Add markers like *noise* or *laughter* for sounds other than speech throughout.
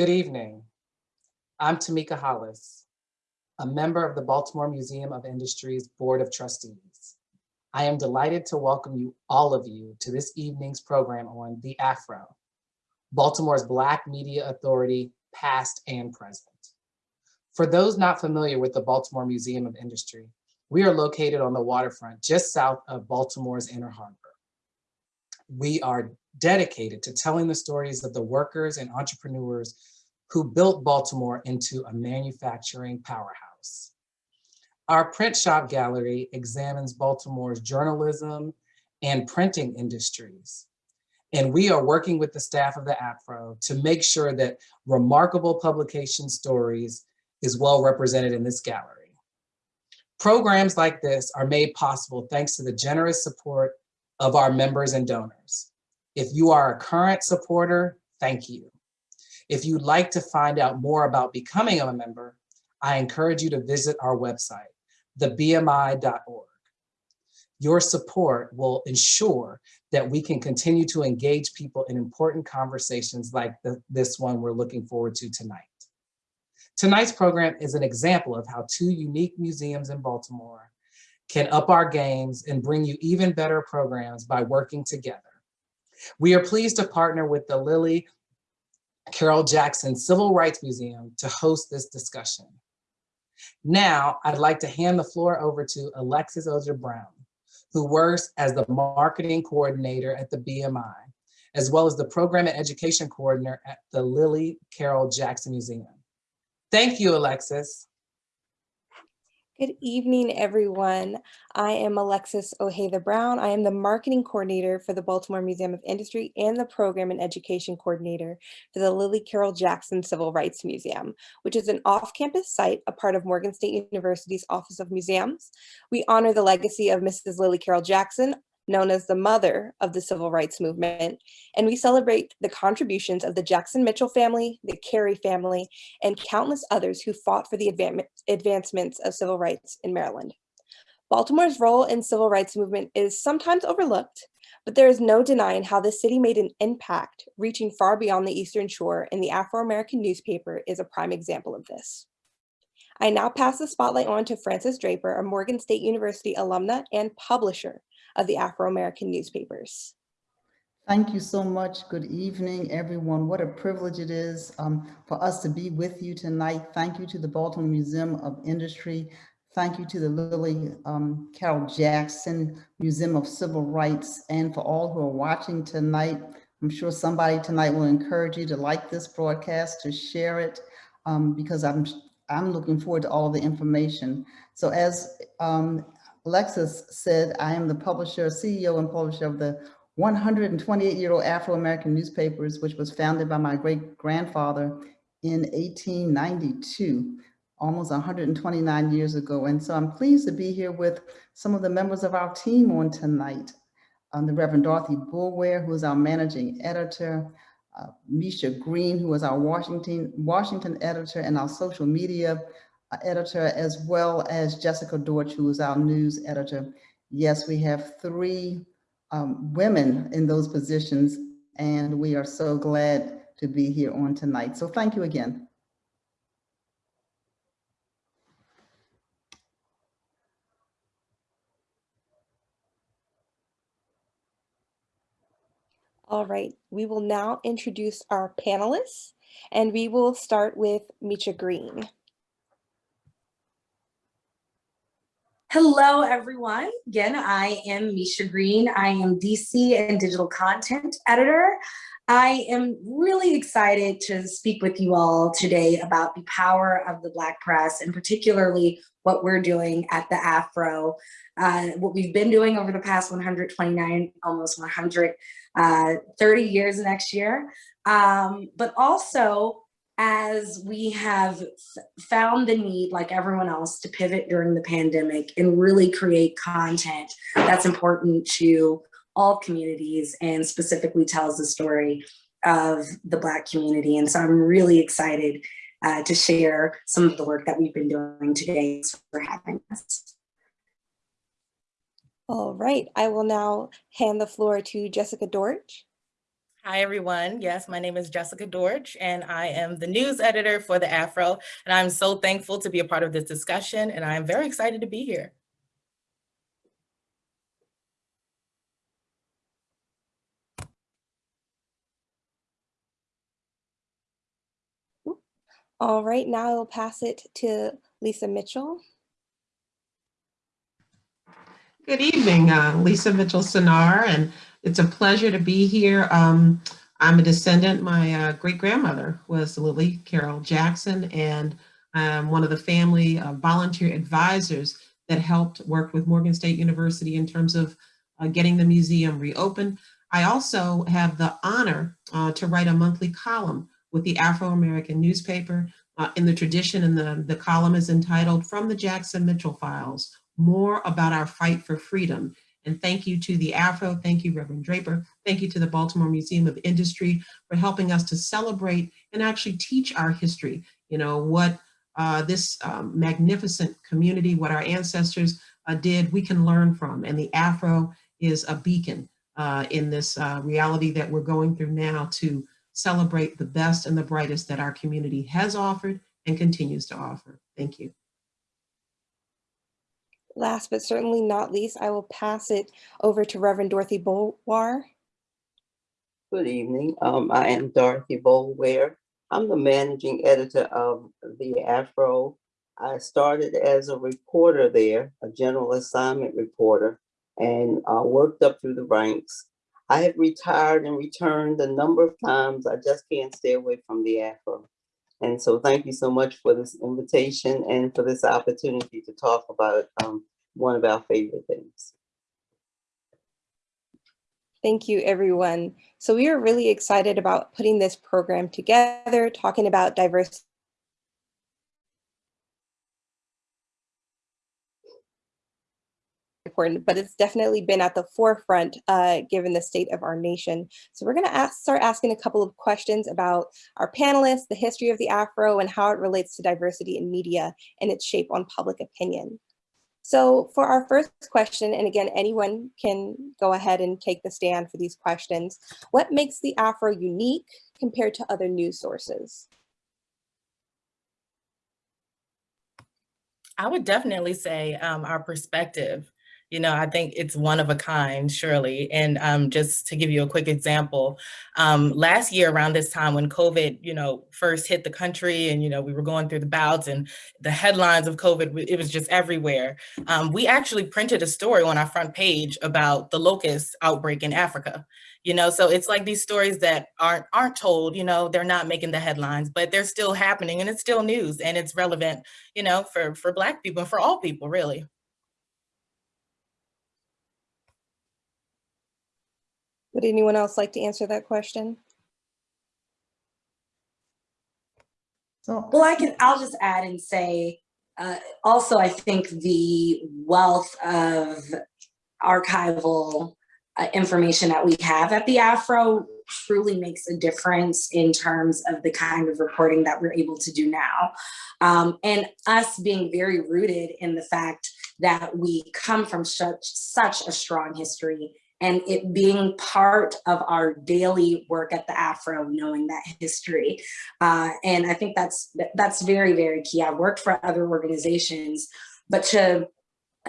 Good evening. I'm Tamika Hollis, a member of the Baltimore Museum of Industry's Board of Trustees. I am delighted to welcome you, all of you, to this evening's program on The Afro, Baltimore's Black Media Authority, past and present. For those not familiar with the Baltimore Museum of Industry, we are located on the waterfront just south of Baltimore's Inner Harbor. We are dedicated to telling the stories of the workers and entrepreneurs who built Baltimore into a manufacturing powerhouse. Our print shop gallery examines Baltimore's journalism and printing industries. And we are working with the staff of the Afro to make sure that remarkable publication stories is well represented in this gallery. Programs like this are made possible thanks to the generous support of our members and donors. If you are a current supporter, thank you. If you'd like to find out more about becoming a member, I encourage you to visit our website, thebmi.org. Your support will ensure that we can continue to engage people in important conversations like the, this one we're looking forward to tonight. Tonight's program is an example of how two unique museums in Baltimore can up our games and bring you even better programs by working together. We are pleased to partner with the Lillie Carroll Jackson Civil Rights Museum to host this discussion. Now, I'd like to hand the floor over to Alexis Oger Brown, who works as the marketing coordinator at the BMI, as well as the program and education coordinator at the Lillie Carroll Jackson Museum. Thank you, Alexis. Good evening, everyone. I am Alexis Ojeda Brown. I am the marketing coordinator for the Baltimore Museum of Industry and the program and education coordinator for the Lillie Carroll Jackson Civil Rights Museum, which is an off-campus site, a part of Morgan State University's Office of Museums. We honor the legacy of Mrs. Lillie Carroll Jackson, known as the mother of the civil rights movement, and we celebrate the contributions of the Jackson Mitchell family, the Carey family, and countless others who fought for the advancements of civil rights in Maryland. Baltimore's role in civil rights movement is sometimes overlooked, but there is no denying how the city made an impact reaching far beyond the Eastern Shore and the Afro-American newspaper is a prime example of this. I now pass the spotlight on to Frances Draper, a Morgan State University alumna and publisher of the Afro-American newspapers. Thank you so much. Good evening, everyone. What a privilege it is um, for us to be with you tonight. Thank you to the Baltimore Museum of Industry. Thank you to the Lillie um, Carroll Jackson Museum of Civil Rights and for all who are watching tonight. I'm sure somebody tonight will encourage you to like this broadcast, to share it, um, because I'm I'm looking forward to all of the information. So as um, Alexis said, I am the publisher, CEO and publisher of the 128-year-old Afro-American newspapers, which was founded by my great-grandfather in 1892, almost 129 years ago. And so I'm pleased to be here with some of the members of our team on tonight. Um, the Reverend Dorothy Boulware, who is our managing editor, uh, Misha Green, who is our Washington, Washington editor and our social media editor, as well as Jessica Dortch, who is our news editor. Yes, we have three um, women in those positions, and we are so glad to be here on tonight. So thank you again. All right, we will now introduce our panelists, and we will start with Misha Green. Hello, everyone. Again, I am Misha Green. I am DC and digital content editor. I am really excited to speak with you all today about the power of the Black press and particularly what we're doing at the Afro, uh, what we've been doing over the past 129, almost 130 uh, years next year, um, but also as we have found the need, like everyone else, to pivot during the pandemic and really create content that's important to all communities and specifically tells the story of the Black community. And so I'm really excited uh, to share some of the work that we've been doing today. For having us. All right, I will now hand the floor to Jessica Dortch. Hi, everyone. Yes, my name is Jessica Dortch, and I am the news editor for the Afro. And I'm so thankful to be a part of this discussion, and I'm very excited to be here. All right, now I'll pass it to Lisa Mitchell. Good evening, uh, Lisa Mitchell Sinar, and it's a pleasure to be here. Um, I'm a descendant. My uh, great grandmother was Lillie Carroll Jackson, and I'm one of the family uh, volunteer advisors that helped work with Morgan State University in terms of uh, getting the museum reopened. I also have the honor uh, to write a monthly column with the Afro-American newspaper uh, in the tradition, and the, the column is entitled From the Jackson Mitchell Files, more about our fight for freedom. And thank you to the Afro, thank you Reverend Draper, thank you to the Baltimore Museum of Industry for helping us to celebrate and actually teach our history. You know, what uh, this um, magnificent community, what our ancestors uh, did, we can learn from. And the Afro is a beacon uh, in this uh, reality that we're going through now to celebrate the best and the brightest that our community has offered and continues to offer. Thank you. Last but certainly not least, I will pass it over to Reverend Dorothy Boulware. Good evening. Um, I am Dorothy Boulware. I'm the managing editor of the Afro. I started as a reporter there, a general assignment reporter, and uh, worked up through the ranks. I have retired and returned a number of times. I just can't stay away from the Afro. And so thank you so much for this invitation and for this opportunity to talk about um, one of our favorite things. Thank you, everyone. So we are really excited about putting this program together, talking about diversity. Important, but it's definitely been at the forefront uh, given the state of our nation. So we're going to ask, start asking a couple of questions about our panelists, the history of the Afro, and how it relates to diversity in media and its shape on public opinion. So for our first question, and again, anyone can go ahead and take the stand for these questions. What makes the Afro unique compared to other news sources? I would definitely say um, our perspective. You know, I think it's one of a kind, surely. And um, just to give you a quick example, um, last year around this time when COVID, you know, first hit the country and, you know, we were going through the bouts and the headlines of COVID, it was just everywhere. Um, we actually printed a story on our front page about the locust outbreak in Africa. You know, so it's like these stories that aren't aren't told, you know, they're not making the headlines, but they're still happening and it's still news and it's relevant, you know, for, for Black people and for all people, really. Would anyone else like to answer that question? So, Well, I can, I'll just add and say, uh, also, I think the wealth of archival uh, information that we have at the Afro truly makes a difference in terms of the kind of reporting that we're able to do now. Um, and us being very rooted in the fact that we come from such, such a strong history and it being part of our daily work at the Afro, knowing that history. Uh, and I think that's that's very, very key. I've worked for other organizations, but to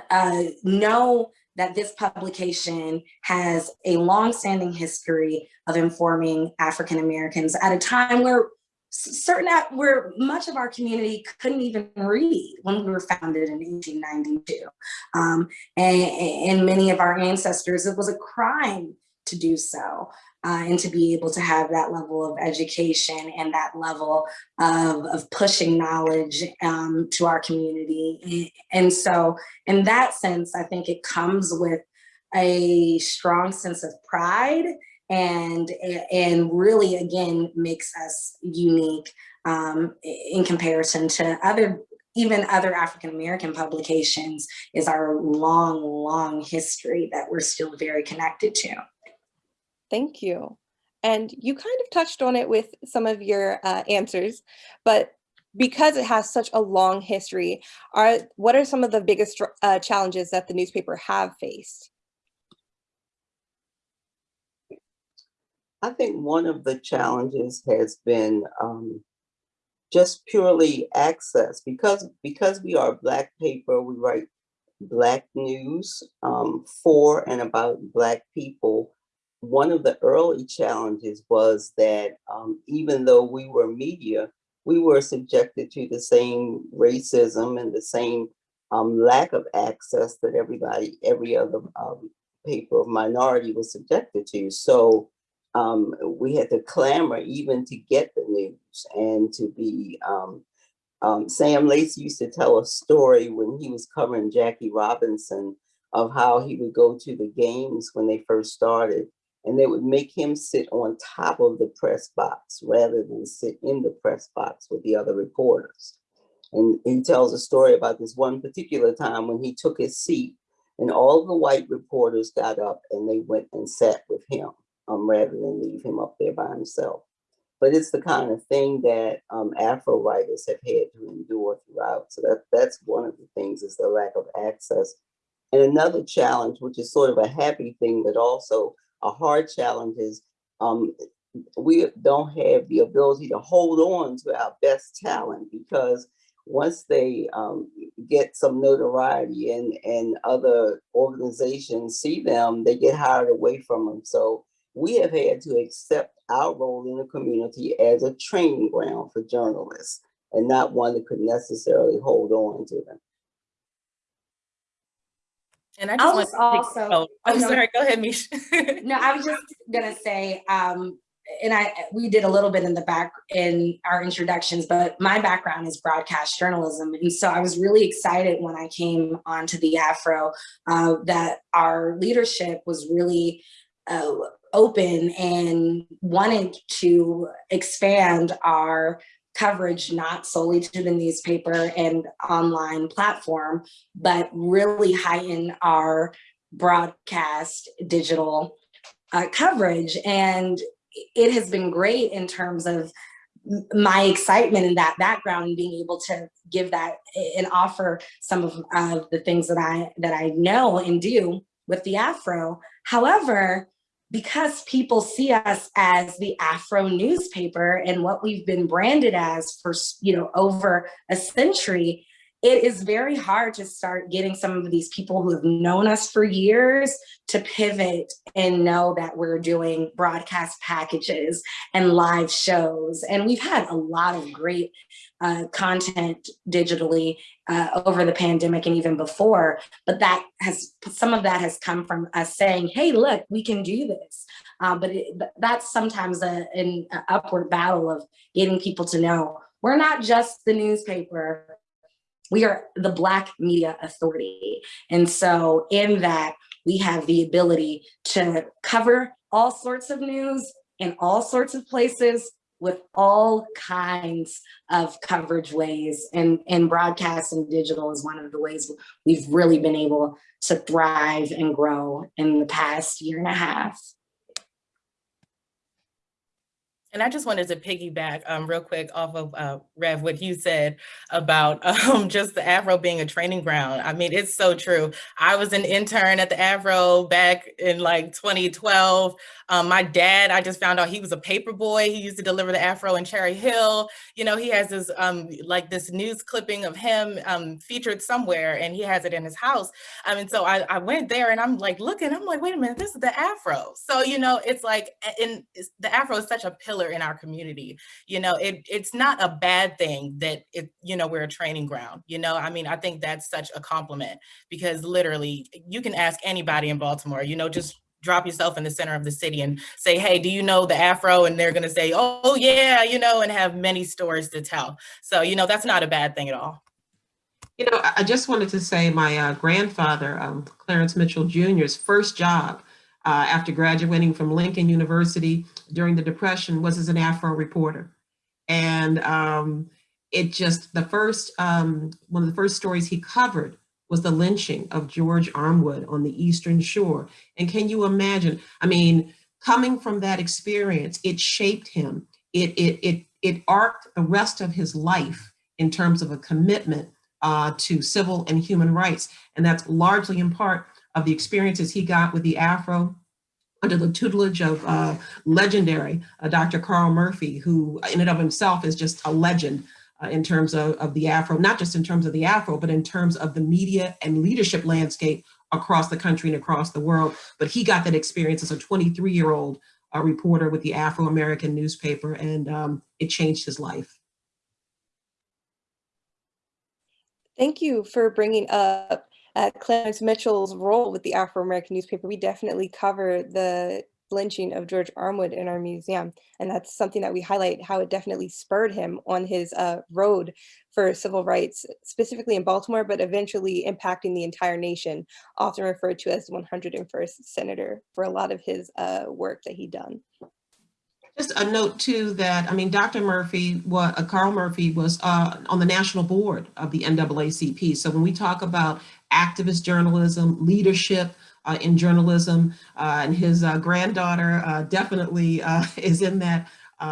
uh, know that this publication has a long-standing history of informing African Americans at a time where certain where much of our community couldn't even read when we were founded in 1892 um, and, and, many of our ancestors it was a crime to do so uh, and to be able to have that level of education and that level of, of pushing knowledge um, to our community. And so in that sense i think it comes with a strong sense of pride and and really again makes us unique um, in comparison to other even other African American publications is our long long history that we're still very connected to. Thank you. And you kind of touched on it with some of your uh, answers, but because it has such a long history, are what are some of the biggest uh, challenges that the newspaper have faced? I think one of the challenges has been um, just purely access because because we are black paper, we write black news um, for and about black people. One of the early challenges was that um, even though we were media, we were subjected to the same racism and the same um, lack of access that everybody, every other um, paper of minority was subjected to. So um, we had to clamor even to get the news and to be, um, um, Sam Lacy used to tell a story when he was covering Jackie Robinson of how he would go to the games when they first started and they would make him sit on top of the press box rather than sit in the press box with the other reporters. And he tells a story about this one particular time when he took his seat and all the white reporters got up and they went and sat with him um, rather than leave him up there by himself. But it's the kind of thing that um, Afro writers have had to endure throughout. So that, that's one of the things is the lack of access. And another challenge, which is sort of a happy thing, but also a hard challenge is um, we don't have the ability to hold on to our best talent because once they um, get some notoriety and, and other organizations see them, they get hired away from them. So we have had to accept our role in the community as a training ground for journalists and not one that could necessarily hold on to them. And I I'll just just want also- oh, I'm no. sorry, go ahead, Mish. No, I was just gonna say, um, and I, we did a little bit in the back in our introductions, but my background is broadcast journalism. And so I was really excited when I came onto the Afro, uh, that our leadership was really, uh, open and wanted to expand our coverage not solely to the newspaper and online platform, but really heighten our broadcast digital uh, coverage. And it has been great in terms of my excitement in that background and being able to give that and offer some of uh, the things that I that I know and do with the Afro. However, because people see us as the Afro newspaper and what we've been branded as for you know over a century, it is very hard to start getting some of these people who have known us for years to pivot and know that we're doing broadcast packages and live shows. And we've had a lot of great uh, content digitally uh, over the pandemic and even before, but that has, some of that has come from us saying, hey, look, we can do this. Uh, but it, but that's sometimes a, an upward battle of getting people to know we're not just the newspaper, we are the Black Media Authority. And so in that, we have the ability to cover all sorts of news in all sorts of places with all kinds of coverage ways. And, and broadcast and digital is one of the ways we've really been able to thrive and grow in the past year and a half. And I just wanted to piggyback um, real quick off of uh, Rev, what you said about *laughs* um, just the Afro being a training ground. I mean, it's so true. I was an intern at the Afro back in like 2012. Um, my dad, I just found out he was a paper boy. He used to deliver the Afro in Cherry Hill. You know, he has this um, like this news clipping of him um, featured somewhere and he has it in his house. I mean, so I, I went there and I'm like looking, I'm like, wait a minute, this is the Afro. So, you know, it's like, in the Afro is such a pillar in our community. You know, it it's not a bad thing that it, you know, we're a training ground. You know, I mean, I think that's such a compliment because literally you can ask anybody in Baltimore, you know, just drop yourself in the center of the city and say, hey, do you know the Afro? And they're gonna say, oh yeah, you know, and have many stories to tell. So, you know, that's not a bad thing at all. You know, I- I just wanted to say my uh, grandfather, um, Clarence Mitchell Jr.'s first job uh, after graduating from Lincoln University during the Depression was as an Afro reporter. And um, it just, the first, um, one of the first stories he covered was the lynching of George Armwood on the Eastern Shore. And can you imagine, I mean, coming from that experience, it shaped him. It, it, it, it arced the rest of his life in terms of a commitment uh, to civil and human rights. And that's largely in part of the experiences he got with the Afro, under the tutelage of uh, legendary uh, Dr. Carl Murphy, who in and of himself is just a legend uh, in terms of, of the Afro, not just in terms of the Afro, but in terms of the media and leadership landscape across the country and across the world. But he got that experience as a 23 year old uh, reporter with the Afro American newspaper, and um, it changed his life. Thank you for bringing up uh, Clarence Mitchell's role with the Afro-American newspaper. We definitely cover the lynching of George Armwood in our museum. And that's something that we highlight how it definitely spurred him on his uh, road for civil rights, specifically in Baltimore, but eventually impacting the entire nation, often referred to as the 101st senator for a lot of his uh, work that he done. Just a note too that, I mean, Dr. Murphy, what uh, Carl Murphy was uh, on the national board of the NAACP. So when we talk about activist journalism, leadership uh, in journalism, uh, and his uh, granddaughter uh, definitely *laughs* is in that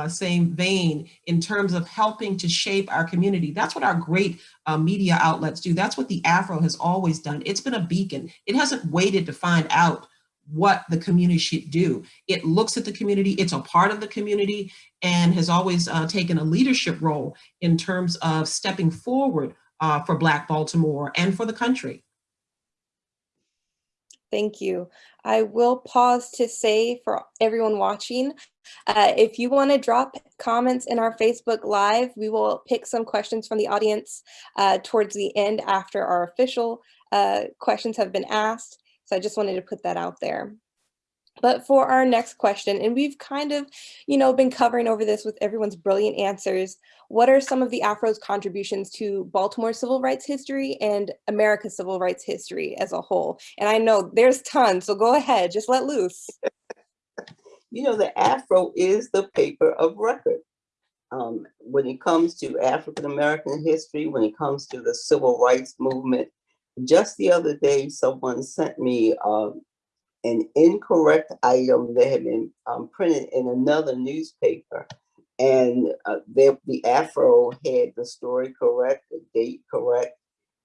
same vein in terms of helping to shape our community. That's what our great media outlets do. That's what the Afro has always done. It's been a beacon. It hasn't waited to find out what the community should do. It looks at the community, it's a part of the community, and has always uh, taken a leadership role in terms of stepping forward uh, for Black Baltimore and for the country. Thank you. I will pause to say for everyone watching, uh, if you want to drop comments in our Facebook Live, we will pick some questions from the audience uh, towards the end after our official uh, questions have been asked. So I just wanted to put that out there. But for our next question, and we've kind of, you know, been covering over this with everyone's brilliant answers. What are some of the Afro's contributions to Baltimore civil rights history and America's civil rights history as a whole? And I know there's tons, so go ahead, just let loose. *laughs* you know, the Afro is the paper of record. Um, when it comes to African American history, when it comes to the civil rights movement, just the other day, someone sent me um, an incorrect item that had been um, printed in another newspaper. And uh, the Afro had the story correct, the date correct,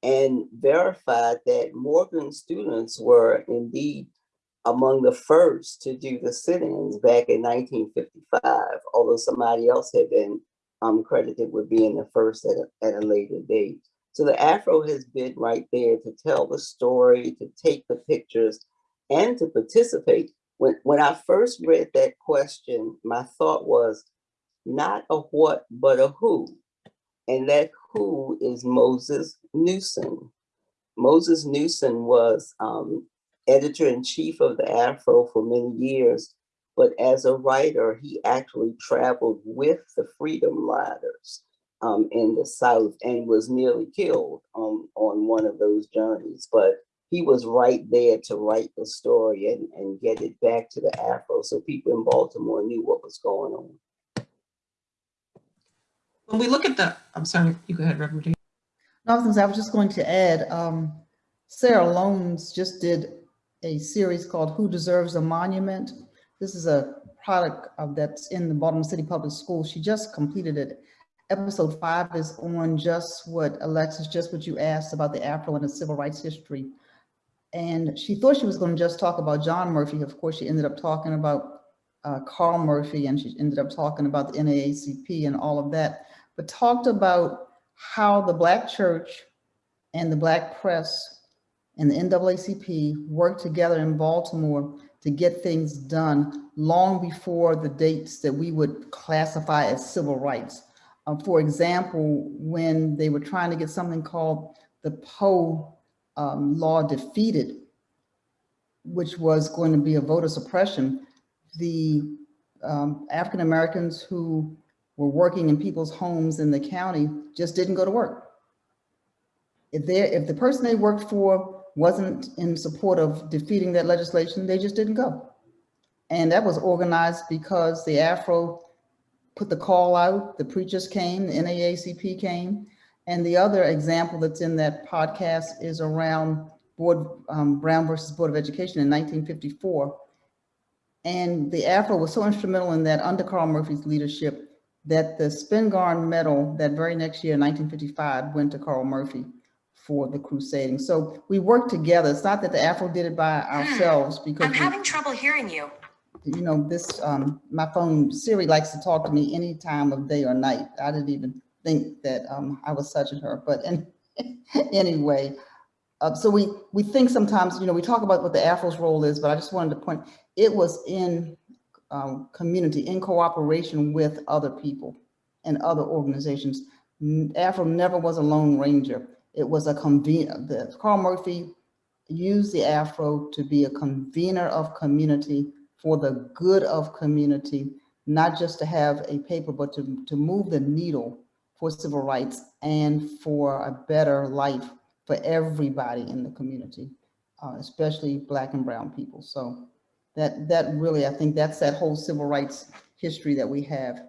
and verified that Morgan students were indeed among the first to do the sit-ins back in 1955, although somebody else had been um, credited with being the first at a, at a later date. So the Afro has been right there to tell the story, to take the pictures, and to participate. When, when I first read that question, my thought was not a what, but a who. And that who is Moses Newson. Moses Newson was um, editor-in-chief of the Afro for many years, but as a writer, he actually traveled with the Freedom Riders um, in the South and was nearly killed on, on one of those journeys. But he was right there to write the story and, and get it back to the Afro so people in Baltimore knew what was going on. When we look at the, I'm sorry, you go ahead, Reverend James. No, I was just going to add, um, Sarah Loans just did a series called Who Deserves a Monument. This is a product of that's in the Baltimore City Public Schools. She just completed it episode five is on just what Alexis, just what you asked about the Afro and the civil rights history. And she thought she was going to just talk about John Murphy. Of course, she ended up talking about uh, Carl Murphy and she ended up talking about the NAACP and all of that, but talked about how the Black church and the Black press and the NAACP worked together in Baltimore to get things done long before the dates that we would classify as civil rights. Uh, for example, when they were trying to get something called the Poe um, law defeated, which was going to be a voter suppression, the um, African Americans who were working in people's homes in the county just didn't go to work. If, if the person they worked for wasn't in support of defeating that legislation, they just didn't go. And that was organized because the Afro put the call out, the preachers came, the NAACP came. And the other example that's in that podcast is around Board um, Brown versus Board of Education in 1954. And the Afro was so instrumental in that under Carl Murphy's leadership that the Spingarn Medal that very next year, 1955, went to Carl Murphy for the crusading. So we worked together. It's not that the Afro did it by ourselves because- I'm having trouble hearing you. you know, this, um, my phone, Siri likes to talk to me any time of day or night. I didn't even think that, um, I was such a her, but in, *laughs* anyway. Uh, so we, we think sometimes, you know, we talk about what the Afro's role is, but I just wanted to point, it was in, um, community, in cooperation with other people and other organizations. Afro never was a lone ranger. It was a conven, the, Carl Murphy used the Afro to be a convener of community for the good of community, not just to have a paper, but to, to move the needle for civil rights and for a better life for everybody in the community, uh, especially Black and Brown people. So that, that really, I think that's that whole civil rights history that we have.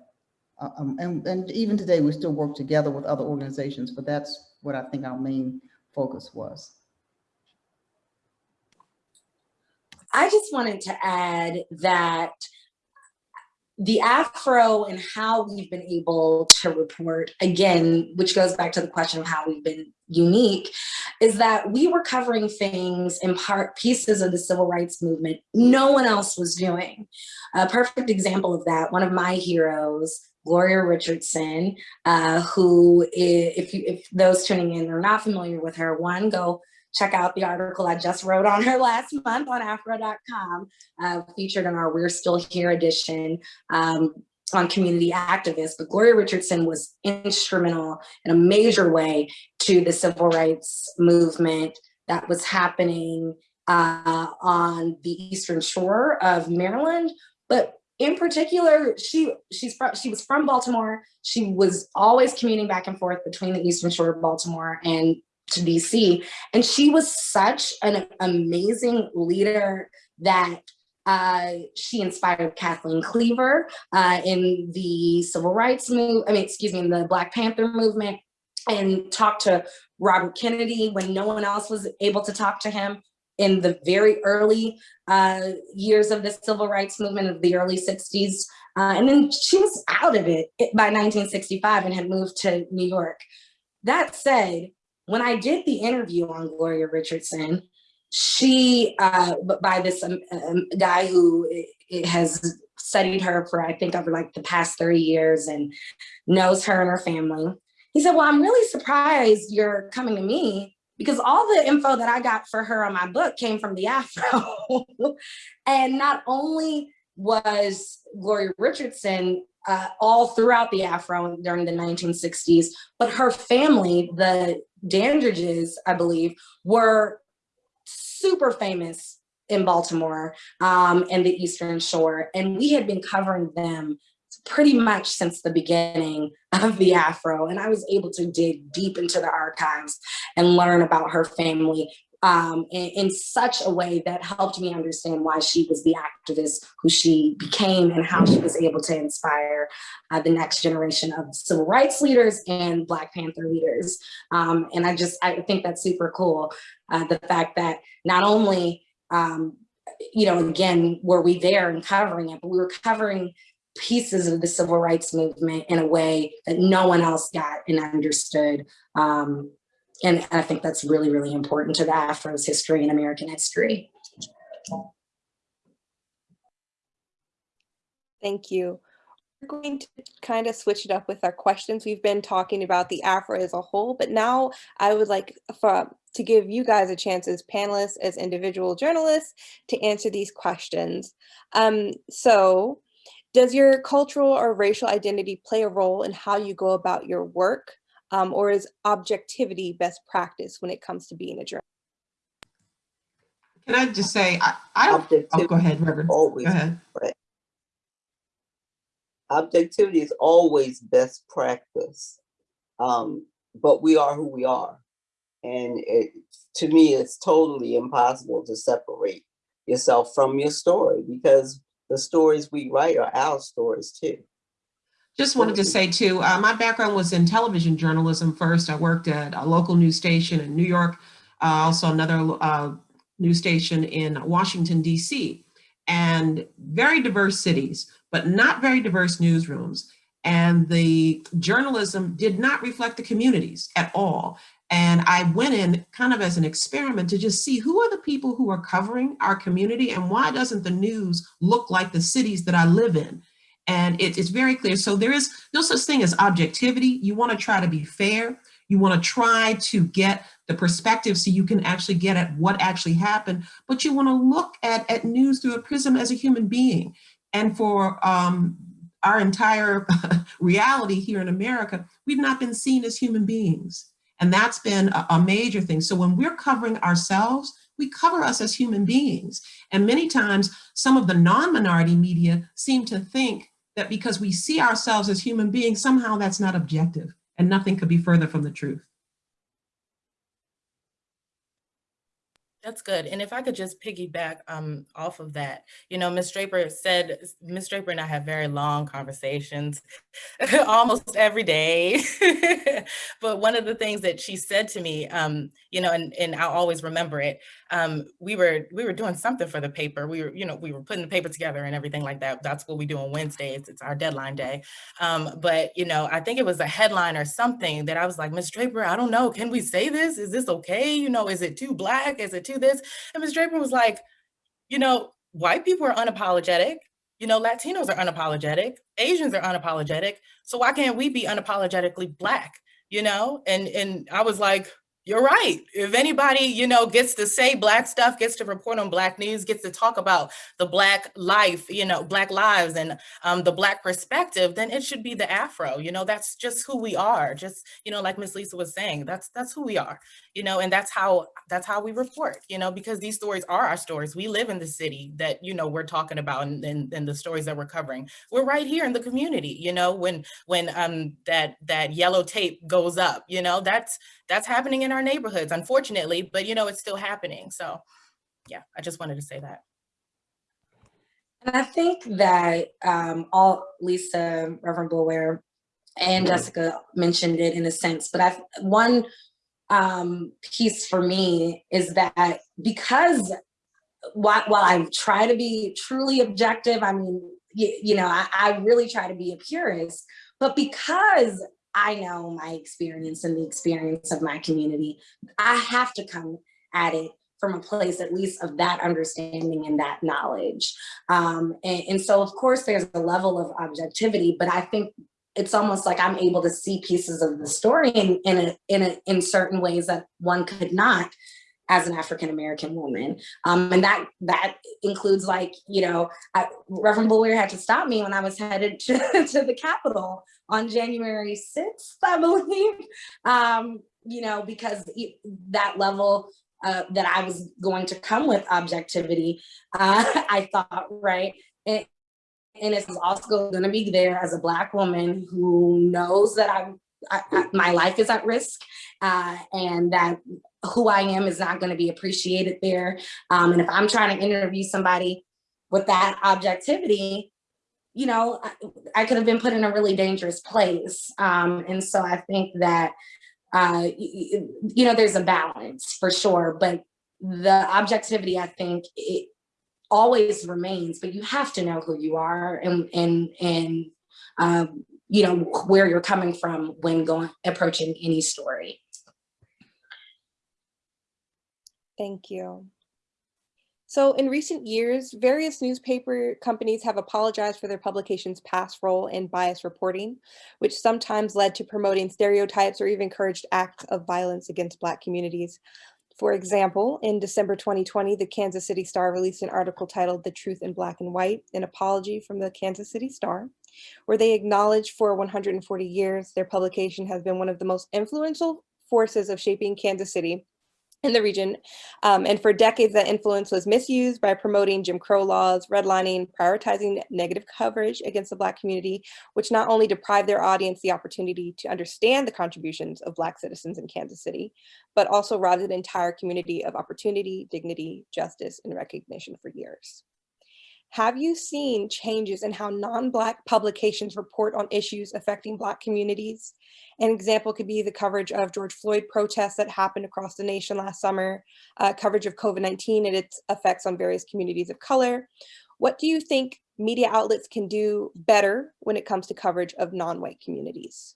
Uh, um, and, and even today, we still work together with other organizations, but that's what I think our main focus was. I just wanted to add that the Afro and how we've been able to report, again, which goes back to the question of how we've been unique, is that we were covering things in part pieces of the civil rights movement no one else was doing. A perfect example of that, one of my heroes, Gloria Richardson, uh, who, if, you, if those tuning in are not familiar with her, one, go check out the article I just wrote on her last month on afro.com, uh, featured in our We're Still Here edition um, on community activists. But Gloria Richardson was instrumental in a major way to the civil rights movement that was happening uh, on the Eastern Shore of Maryland. But in particular, she she's from, she was from Baltimore. She was always commuting back and forth between the Eastern Shore of Baltimore and to DC. And she was such an amazing leader that uh, she inspired Kathleen Cleaver uh, in the civil rights move, I mean, excuse me, in the Black Panther movement and talked to Robert Kennedy when no one else was able to talk to him in the very early uh, years of the civil rights movement of the early 60s. Uh, and then she was out of it by 1965 and had moved to New York. That said, when I did the interview on Gloria Richardson, she, uh, by this um, um, guy who has studied her for, I think, over like the past 30 years and knows her and her family. He said, well, I'm really surprised you're coming to me because all the info that I got for her on my book came from the Afro. *laughs* and not only was Gloria Richardson uh, all throughout the Afro during the 1960s, but her family, the Dandridges, I believe, were super famous in Baltimore um, and the Eastern Shore. And we had been covering them pretty much since the beginning of the Afro. And I was able to dig deep into the archives and learn about her family um, in, in, such a way that helped me understand why she was the activist who she became and how she was able to inspire uh, the next generation of civil rights leaders and Black Panther leaders. Um, and I just, I think that's super cool. Uh, the fact that not only, um, you know, again, were we there and covering it, but we were covering pieces of the civil rights movement in a way that no one else got and understood. Um, and I think that's really, really important to the Afro's history and American history. Thank you. We're going to kind of switch it up with our questions. We've been talking about the Afro as a whole, but now I would like for, to give you guys a chance as panelists, as individual journalists, to answer these questions. Um, so does your cultural or racial identity play a role in how you go about your work? Um, or is objectivity best practice when it comes to being a journalist? Can I just say, I, I don't, oh, go ahead, Reverend. Always, Go ahead. objectivity is always best practice. Um, but we are who we are. And it, to me, it's totally impossible to separate yourself from your story because the stories we write are our stories too. Just wanted to say too, uh, my background was in television journalism first. I worked at a local news station in New York, uh, also another uh, news station in Washington, DC, and very diverse cities, but not very diverse newsrooms. And the journalism did not reflect the communities at all. And I went in kind of as an experiment to just see who are the people who are covering our community and why doesn't the news look like the cities that I live in? And it, it's very clear. So there is no such thing as objectivity. You want to try to be fair. You want to try to get the perspective so you can actually get at what actually happened, but you want to look at, at news through a prism as a human being. And for um, our entire *laughs* reality here in America, we've not been seen as human beings. And that's been a, a major thing. So when we're covering ourselves, we cover us as human beings. And many times, some of the non-minority media seem to think that because we see ourselves as human beings, somehow that's not objective and nothing could be further from the truth. That's good. And if I could just piggyback um, off of that, you know, Ms. Draper said, Ms. Draper and I have very long conversations *laughs* almost every day. *laughs* but one of the things that she said to me, um, you know, and, and I'll always remember it, um, we were we were doing something for the paper. We were, you know, we were putting the paper together and everything like that. That's what we do on Wednesdays. It's our deadline day. Um, but, you know, I think it was a headline or something that I was like, Ms. Draper, I don't know. Can we say this? Is this okay? You know, is it too black? Is it too this? And Ms. Draper was like, you know, white people are unapologetic. You know, Latinos are unapologetic. Asians are unapologetic. So why can't we be unapologetically black? You know, and and I was like, you're right. If anybody, you know, gets to say black stuff, gets to report on black news, gets to talk about the black life, you know, black lives and um, the black perspective, then it should be the Afro. You know, that's just who we are. Just, you know, like Miss Lisa was saying, that's that's who we are. You know, and that's how that's how we report. You know, because these stories are our stories. We live in the city that you know we're talking about, and, and, and the stories that we're covering. We're right here in the community. You know, when when um that that yellow tape goes up, you know, that's that's happening in our neighborhoods, unfortunately, but you know, it's still happening. So yeah, I just wanted to say that. And I think that um, all Lisa, Reverend Boulware, and Jessica mentioned it in a sense, but I one um, piece for me is that because while, while I try to be truly objective, I mean, you, you know, I, I really try to be a purist, but because I know my experience and the experience of my community, I have to come at it from a place at least of that understanding and that knowledge. Um, and, and so of course there's a level of objectivity, but I think it's almost like I'm able to see pieces of the story in, in, a, in, a, in certain ways that one could not as an African American woman. Um, and that that includes like, you know, I, Reverend Boulware had to stop me when I was headed *laughs* to, to the Capitol on January 6th, *laughs* I believe, um, you know, because that level uh, that I was going to come with objectivity, *laughs* uh, I thought, right? And it's also going to be there as a Black woman who knows that I'm, I, my life is at risk uh, and that who I am is not going to be appreciated there. Um, and if I'm trying to interview somebody with that objectivity, you know, I, I, could have been put in a really dangerous place. Um, and so I think that, uh, you, you, know, there's a balance for sure, but the objectivity, I think it always remains, but you have to know who you are and, and, and, um, you know, where you're coming from when going, approaching any story. Thank you. So in recent years, various newspaper companies have apologized for their publication's past role in bias reporting, which sometimes led to promoting stereotypes or even encouraged acts of violence against Black communities. For example, in December 2020, the Kansas City Star released an article titled The Truth in Black and White, an apology from the Kansas City Star, where they acknowledge for 140 years, their publication has been one of the most influential forces of shaping Kansas City in the region. Um, and for decades, that influence was misused by promoting Jim Crow laws, redlining, prioritizing negative coverage against the Black community, which not only deprived their audience the opportunity to understand the contributions of Black citizens in Kansas City, but also robbed an entire community of opportunity, dignity, justice, and recognition for years. Have you seen changes in how non-Black publications report on issues affecting Black communities? An example could be the coverage of George Floyd protests that happened across the nation last summer, uh, coverage of COVID-19 and its effects on various communities of color. What do you think media outlets can do better when it comes to coverage of non-white communities?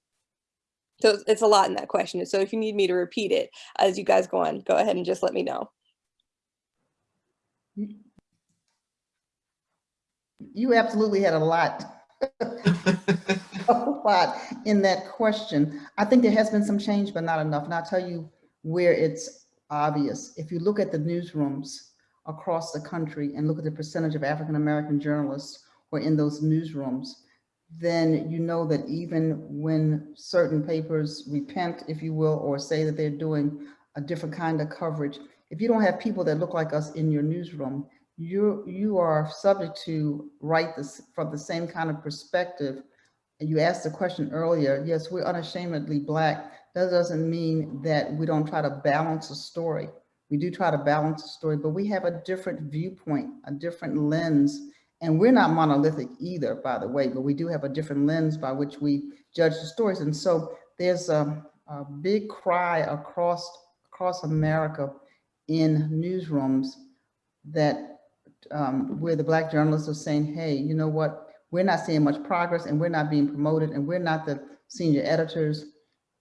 So it's- it's a lot in that question. So if you need me to repeat it as you guys go on, go ahead and just let me know. You absolutely had a lot, *laughs* a lot in that question. I think there has been some change, but not enough. And I'll tell you where it's obvious. If you look at the newsrooms across the country and look at the percentage of African-American journalists who are in those newsrooms, then you know that even when certain papers repent, if you will, or say that they're doing a different kind of coverage, if you don't have people that look like us in your newsroom, you you are subject to write this from the same kind of perspective. And you asked the question earlier, yes, we're unashamedly Black. That doesn't mean that we don't try to balance a story. We do try to balance a story, but we have a different viewpoint, a different lens. And we're not monolithic either, by the way, but we do have a different lens by which we judge the stories. And so there's a, a big cry across, across America in newsrooms that um, where the black journalists are saying, hey, you know what, we're not seeing much progress and we're not being promoted and we're not the senior editors.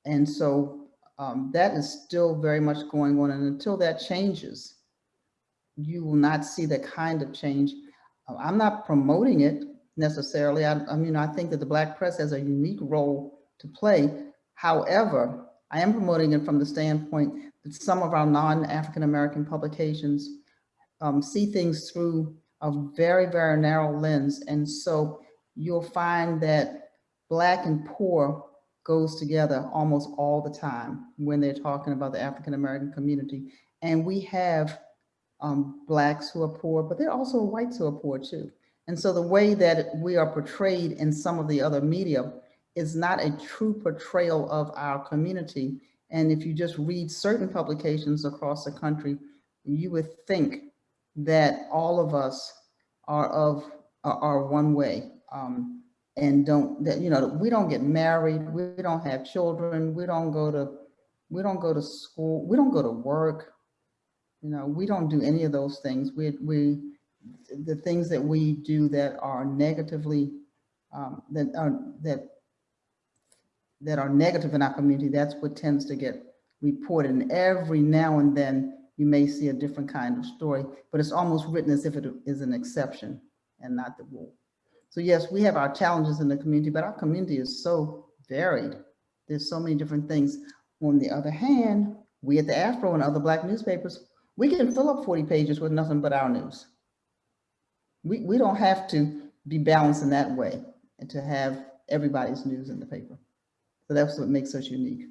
And so um, that is still very much going on. And until that changes, you will not see the kind of change. Uh, I'm not promoting it necessarily. I, I mean, I think that the black press has a unique role to play. However, I am promoting it from the standpoint that some of our non-African-American publications um, see things through a very, very narrow lens. And so you'll find that black and poor goes together almost all the time when they're talking about the African-American community. And we have um, blacks who are poor, but there are also whites who are poor too. And so the way that we are portrayed in some of the other media is not a true portrayal of our community. And if you just read certain publications across the country, you would think that all of us are of are, one way um, and don't that you know we don't get married we don't have children we don't go to we don't go to school we don't go to work. You know we don't do any of those things. We we the things that we do that are negatively um, that are that that are negative in our community that's what tends to get reported. And every now and then you may see a different kind of story, but it's almost written as if it is an exception and not the rule. So yes, we have our challenges in the community, but our community is so varied. There's so many different things. On the other hand, we at the Afro and other Black newspapers, we can fill up 40 pages with nothing but our news. We, we don't have to be balanced in that way and to have everybody's news in the paper. So that's what makes us unique.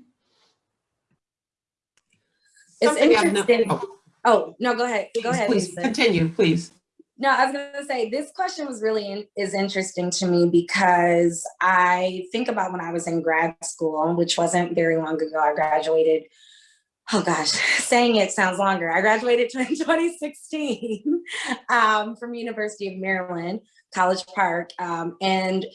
It's I've no- interesting. oh, Oh, no, go ahead. Go ahead, Please Lisa. continue, please. No, I was gonna say, this question was really, in- is interesting to me because I think about when I was in grad school, which wasn't very long ago, I graduated, oh gosh, *laughs* saying it sounds longer. I graduated *laughs* in 2016 um, from University of Maryland, College Park. um, And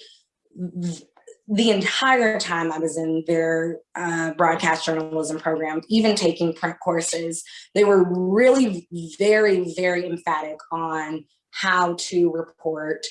the entire time I was in their uh, broadcast journalism program, even taking print courses, they were really very, very emphatic on how to report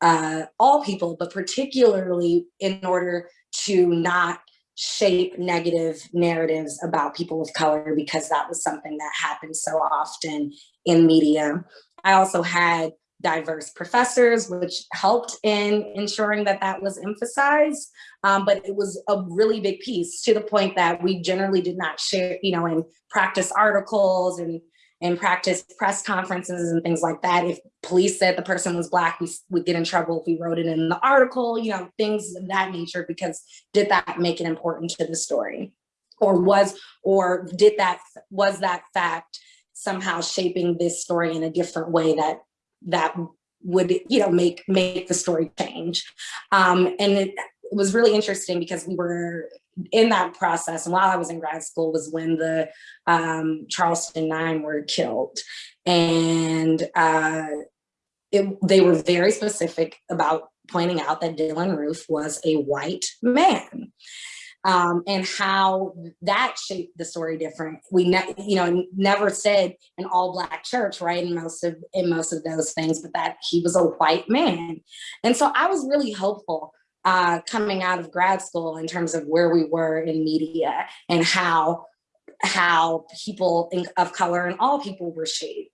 uh, all people, but particularly in order to not shape negative narratives about people of color because that was something that happened so often in media. I also had diverse professors, which helped in ensuring that that was emphasized. Um, but it was a really big piece to the point that we generally did not share, you know, and practice articles and and practice press conferences and things like that. If police said the person was black, we would get in trouble if we wrote it in the article, you know, things of that nature, because did that make it important to the story? Or was, or did that, was that fact somehow shaping this story in a different way that that would you know make make the story change. Um and it, was really interesting because we were in that process and while i was in grad school was when the um charleston nine were killed. And uh it, they were very specific about pointing out that dylann roof was a white man um, and how that shaped the story different. We, ne you know, never said an all black church, right? In most of in most of those things, but that he was a white man, and so I was really hopeful uh, coming out of grad school in terms of where we were in media and how how people in- of color and all people were shaped.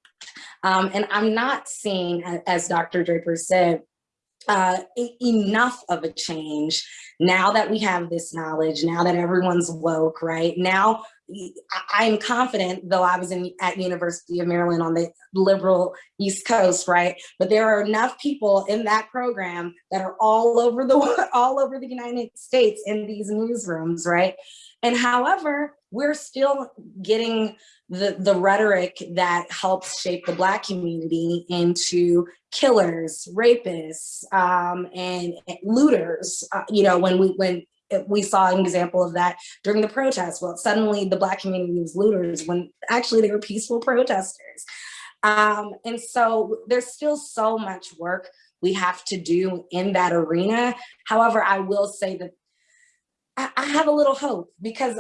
Um, and I'm not seeing, as Dr. Draper said, uh, enough of a change now that we have this knowledge, now that everyone's woke, right? Now I'm confident, though I was in at University of Maryland on the liberal East Coast, right? But there are enough people in that program that are all over the *laughs* all over the United States in these newsrooms, right? And however, we're still getting the, the rhetoric that helps shape the Black community into killers, rapists, um, and, and looters. Uh, you know, when we when we saw an example of that during the protests. Well, suddenly the Black community was looters when actually they were peaceful protesters. Um, and so there's still so much work we have to do in that arena. However, I will say that I, I have a little hope because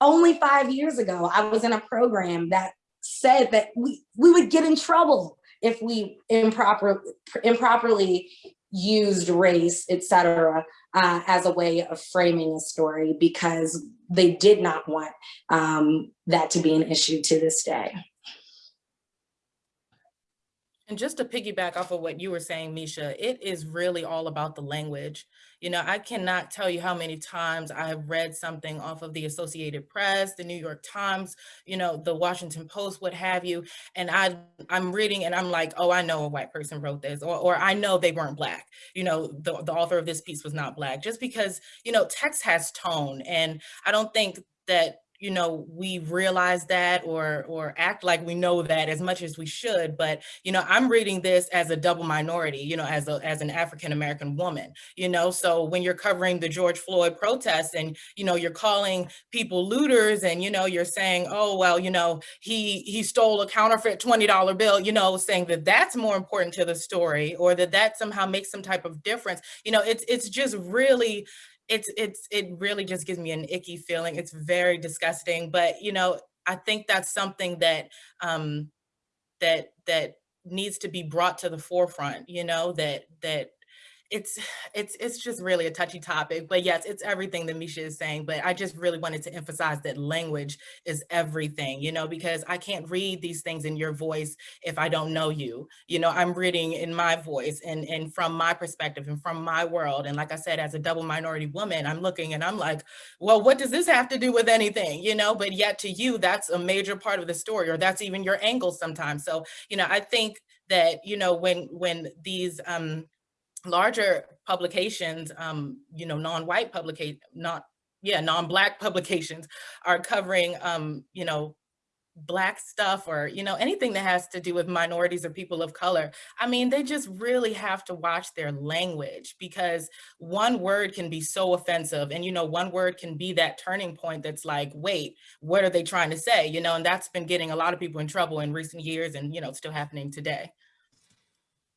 only five years ago, I was in a program that said that we, we would get in trouble if we improper, improperly used race, et cetera, uh, as a way of framing a story because they did not want um, that to be an issue to this day. And just to piggyback off of what you were saying, Misha, it is really all about the language. You know, I cannot tell you how many times I have read something off of the Associated Press, the New York Times, you know, the Washington Post, what have you. And I, I'm reading and I'm like, oh, I know a white person wrote this, or, or I know they weren't black. You know, the, the author of this piece was not black, just because, you know, text has tone. And I don't think that you know, we realize that or or act like we know that as much as we should. But, you know, I'm reading this as a double minority, you know, as a as an African-American woman, you know, so when you're covering the George Floyd protests and, you know, you're calling people looters and, you know, you're saying, oh, well, you know, he he stole a counterfeit $20 bill, you know, saying that that's more important to the story or that that somehow makes some type of difference. You know, it's it's just really it's it's it really just gives me an icky feeling. It's very disgusting, but you know, I think that's something that um that that needs to be brought to the forefront, you know, that that it's it's it's just really a touchy topic but yes it's everything that misha is saying but i just really wanted to emphasize that language is everything you know because i can't read these things in your voice if i don't know you you know i'm reading in my voice and and from my perspective and from my world and like i said as a double minority woman i'm looking and i'm like well what does this have to do with anything? You know but yet to you that's a major part of the story or that's even your angle sometimes so you know i think that you know when when these um larger publications, um, you know, non-white publicate, not, yeah, non-black *laughs* publications are covering, um, you know, black stuff or, you know, anything that has to do with minorities or people of color. I mean, they just really have to watch their language because one word can be so offensive. And, you know, one word can be that turning point that's like, wait, what are they trying to say? You know, and that's been getting a lot of people in trouble in recent years and, you know, still happening today.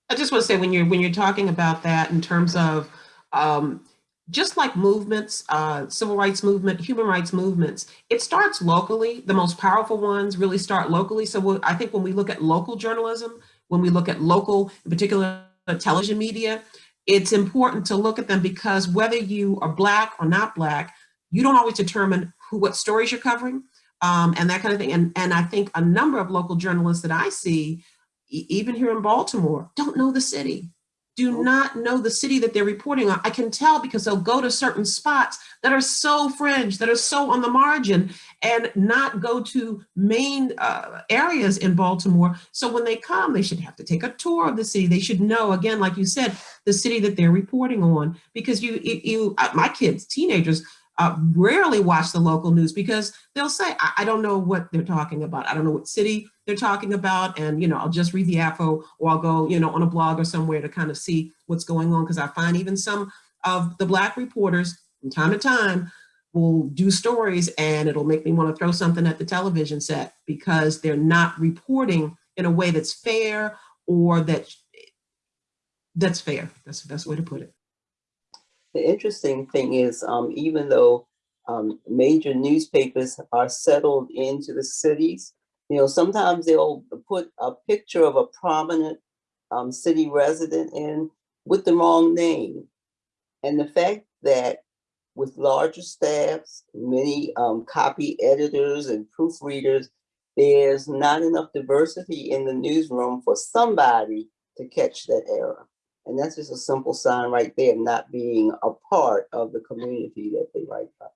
I just want to say when you're when you're talking about that in terms of um, just like movements, uh, civil rights movement, human rights movements, it starts locally. The most powerful ones really start locally. So we'll, I think when we look at local journalism, when we look at local, in particular television media, it's important to look at them because whether you are black or not black, you don't always determine who what stories you're covering um, and that kind of thing. And, and I think a number of local journalists that I see even here in Baltimore, don't know the city, do not know the city that they're reporting on. I can tell because they'll go to certain spots that are so fringe, that are so on the margin and not go to main uh, areas in Baltimore. So when they come, they should have to take a tour of the city. They should know, again, like you said, the city that they're reporting on because you, you, uh, my kids, teenagers, uh, rarely watch the local news because they'll say, I, I, don't know what they're talking about. I don't know what city they're talking about. And, you know, I'll just read the Afro or I'll go, you know, on a blog or somewhere to kind of see what's going on. Because I find even some of the Black reporters from time to time will do stories and it'll make me want to throw something at the television set because they're not reporting in a way that's fair or that that's fair. That's the best way to put it. The interesting thing is, um, even though um, major newspapers are settled into the cities, you know, sometimes they'll put a picture of a prominent um, city resident in with the wrong name. And the fact that with larger staffs, many um, copy editors and proofreaders, there's not enough diversity in the newsroom for somebody to catch that error. And that's just a simple sign right there, not being a part of the community that they write about.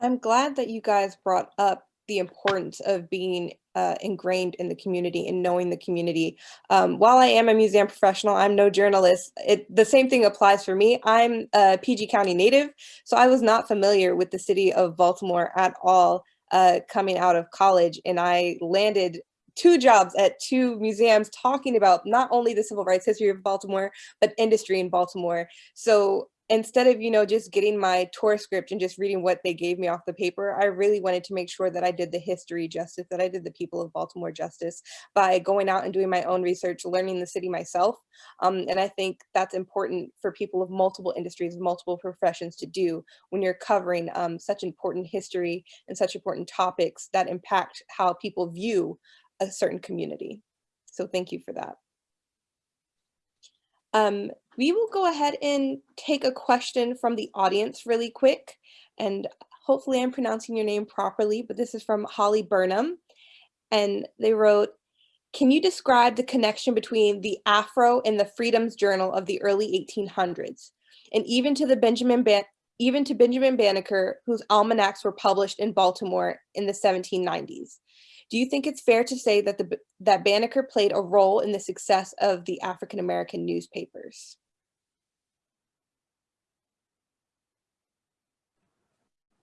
I'm glad that you guys brought up the importance of being uh, ingrained in the community and knowing the community. Um, while I am a museum professional, I'm no journalist. It, the same thing applies for me. I'm a PG County native, so I was not familiar with the city of Baltimore at all uh, coming out of college. And I landed two jobs at two museums talking about not only the civil rights history of Baltimore, but industry in Baltimore. So instead of you know just getting my tour script and just reading what they gave me off the paper i really wanted to make sure that i did the history justice that i did the people of baltimore justice by going out and doing my own research learning the city myself. Um, and i think that's important for people of multiple industries multiple professions to do when you're covering um, such important history and such important topics that impact how people view a certain community. So thank you for that um, we will go ahead and take a question from the audience really quick. And hopefully I'm pronouncing your name properly, but this is from Holly Burnham. And they wrote, can you describe the connection between the Afro and the Freedom's Journal of the early 1800s? And even to the Benjamin Ban even to Benjamin Banneker, whose almanacs were published in Baltimore in the 1790s. Do you think it's fair to say that the that Banneker played a role in the success of the African American newspapers?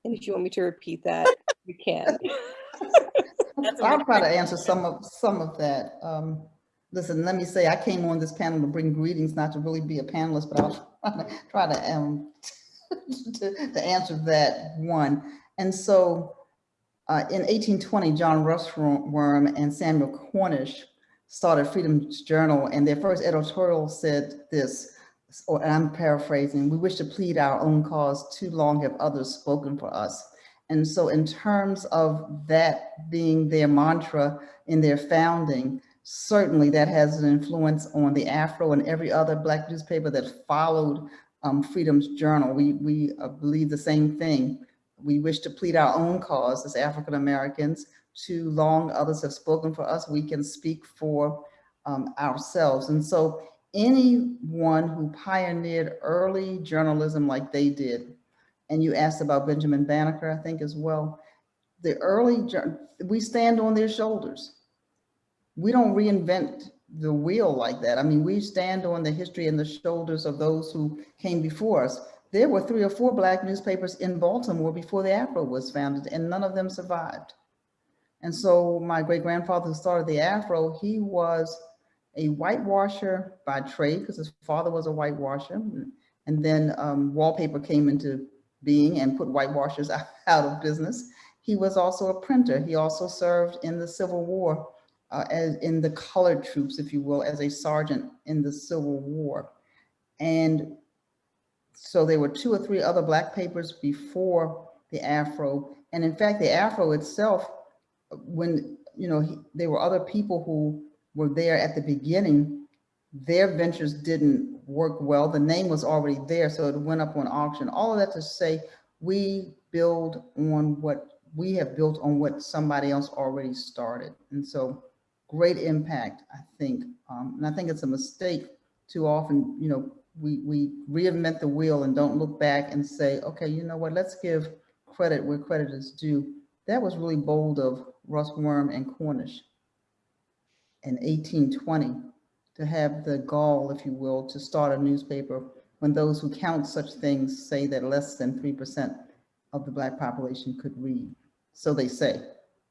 And if you want me to repeat that, you can. *laughs* I'll try to answer some of some of that. Um, listen, let me say I came on this panel to bring greetings, not to really be a panelist, but I'll *laughs* try to um *laughs* to, to answer that one. And so uh, in 1820, John Russwurm and Samuel Cornish started Freedom's Journal, and their first editorial said this, or I'm paraphrasing, we wish to plead our own cause, too long have others spoken for us. And so in terms of that being their mantra in their founding, certainly that has an influence on the Afro and every other Black newspaper that followed um, Freedom's Journal. We, we uh, believe the same thing. We wish to plead our own cause as African Americans. Too long others have spoken for us. We can speak for um, ourselves. And so anyone who pioneered early journalism like they did, and you asked about Benjamin Banneker, I think as well, the early, we stand on their shoulders. We don't reinvent the wheel like that. I mean, we stand on the history and the shoulders of those who came before us there were three or four black newspapers in Baltimore before the Afro was founded and none of them survived. And so my great grandfather who started the Afro, he was a whitewasher by trade because his father was a whitewasher. And then um, wallpaper came into being and put whitewashers *laughs* out of business. He was also a printer. He also served in the Civil War uh, as in the colored troops, if you will, as a sergeant in the Civil War. And so there were two or three other black papers before the Afro. And in fact, the Afro itself, when, you know, he, there were other people who were there at the beginning, their ventures didn't work well. The name was already there, so it went up on auction. All of that to say, we build on what we have built on what somebody else already started. And so great impact, I think. Um, and I think it's a mistake too often, you know, we, we reinvent the wheel and don't look back and say, okay, you know what, let's give credit where credit is due. That was really bold of Russwurm and Cornish in 1820 to have the gall, if you will, to start a newspaper when those who count such things say that less than 3% of the black population could read. So they say.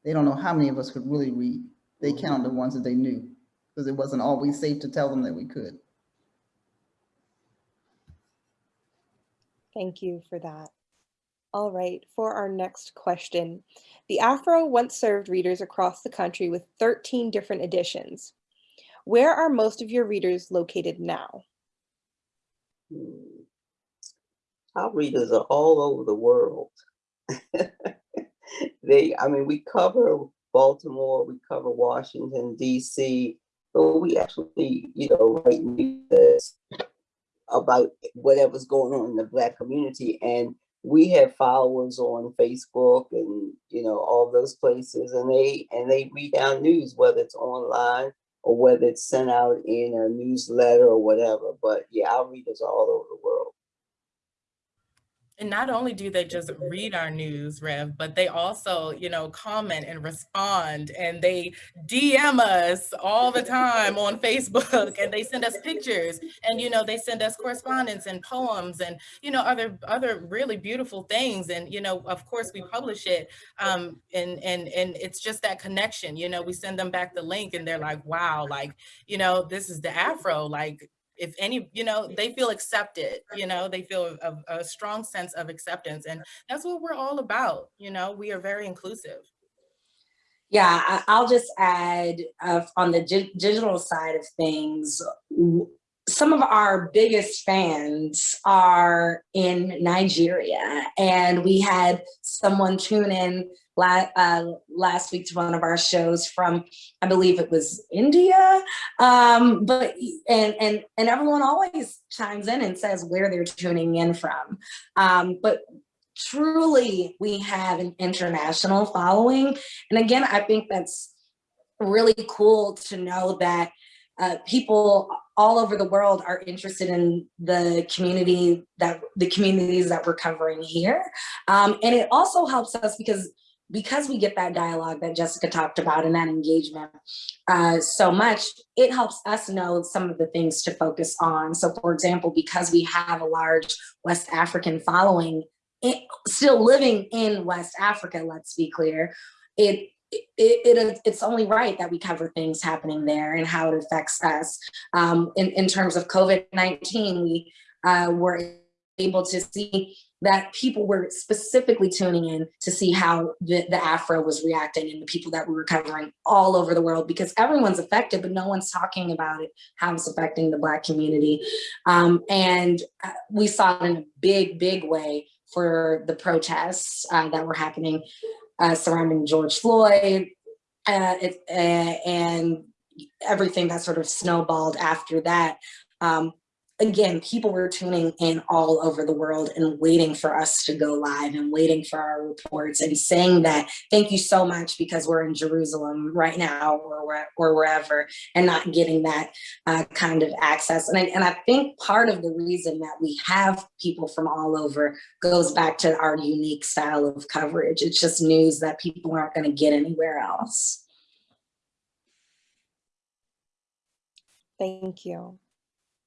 They don't know how many of us could really read. They mm-hmm. counted the ones that they knew because it wasn't always safe to tell them that we could. Thank you for that. All right, for our next question. The Afro once served readers across the country with 13 different editions. Where are most of your readers located now? Hmm. Our readers are all over the world. *laughs* they, I mean, we cover Baltimore, we cover Washington, DC, but we actually, you know, write news about whatever's going on in the black community. And we have followers on Facebook and, you know, all those places and they, and they read our news, whether it's online or whether it's sent out in a newsletter or whatever. But yeah, our readers are all over the world. And not only do they just read our news, Rev, but they also, you know, comment and respond and they DM us all the time on Facebook and they send us pictures and, you know, they send us correspondence and poems and, you know, other other really beautiful things. And, you know, of course we publish it um, and, and, and it's just that connection, you know, we send them back the link and they're like, wow, like, you know, this is the Afro, like, if any, you know, they feel accepted, you know, they feel a, a, strong sense of acceptance. And that's what we're all about. You know, we are very inclusive. Yeah, I'll just add uh, on the digital side of things, some of our biggest fans are in Nigeria and we had someone tune in la uh, last week to one of our shows from, I believe it was India. Um, but and and and everyone always chimes in and says where they're tuning in from. Um, but truly, we have an international following, and again, I think that's really cool to know that uh, people all over the world are interested in the community that the communities that we're covering here. Um, and it also helps us because because we get that dialogue that Jessica talked about and that engagement uh, so much, it helps us know some of the things to focus on. So for example, because we have a large West African following, it, still living in West Africa, let's be clear, it, it, it, it's only right that we cover things happening there and how it affects us. Um, in, in terms of COVID-19, we uh, were able to see that people were specifically tuning in to see how the, the Afro was reacting and the people that we were covering all over the world because everyone's affected, but no one's talking about it, how it's affecting the Black community. Um, and uh, we saw it in a big, big way for the protests uh, that were happening uh, surrounding George Floyd uh, it, uh, and everything that sort of snowballed after that. Um, again, people were tuning in all over the world and waiting for us to go live and waiting for our reports and saying that, thank you so much because we're in Jerusalem right now or, or wherever and not getting that uh, kind of access. And I, and I think part of the reason that we have people from all over goes back to our unique style of coverage. It's just news that people aren't gonna get anywhere else. Thank you.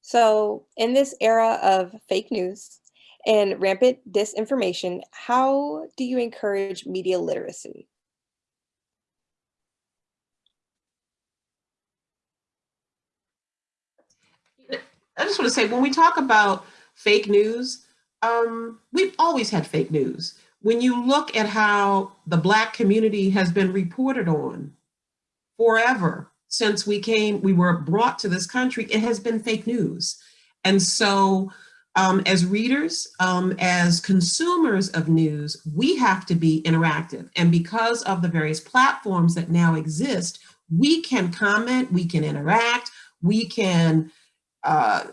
So in this era of fake news and rampant disinformation, how do you encourage media literacy? I just want to say, when we talk about fake news, um, we've always had fake news. When you look at how the Black community has been reported on forever, since we came, we were brought to this country, it has been fake news. And so um, as readers, um, as consumers of news, we have to be interactive. And because of the various platforms that now exist, we can comment, we can interact, we can uh,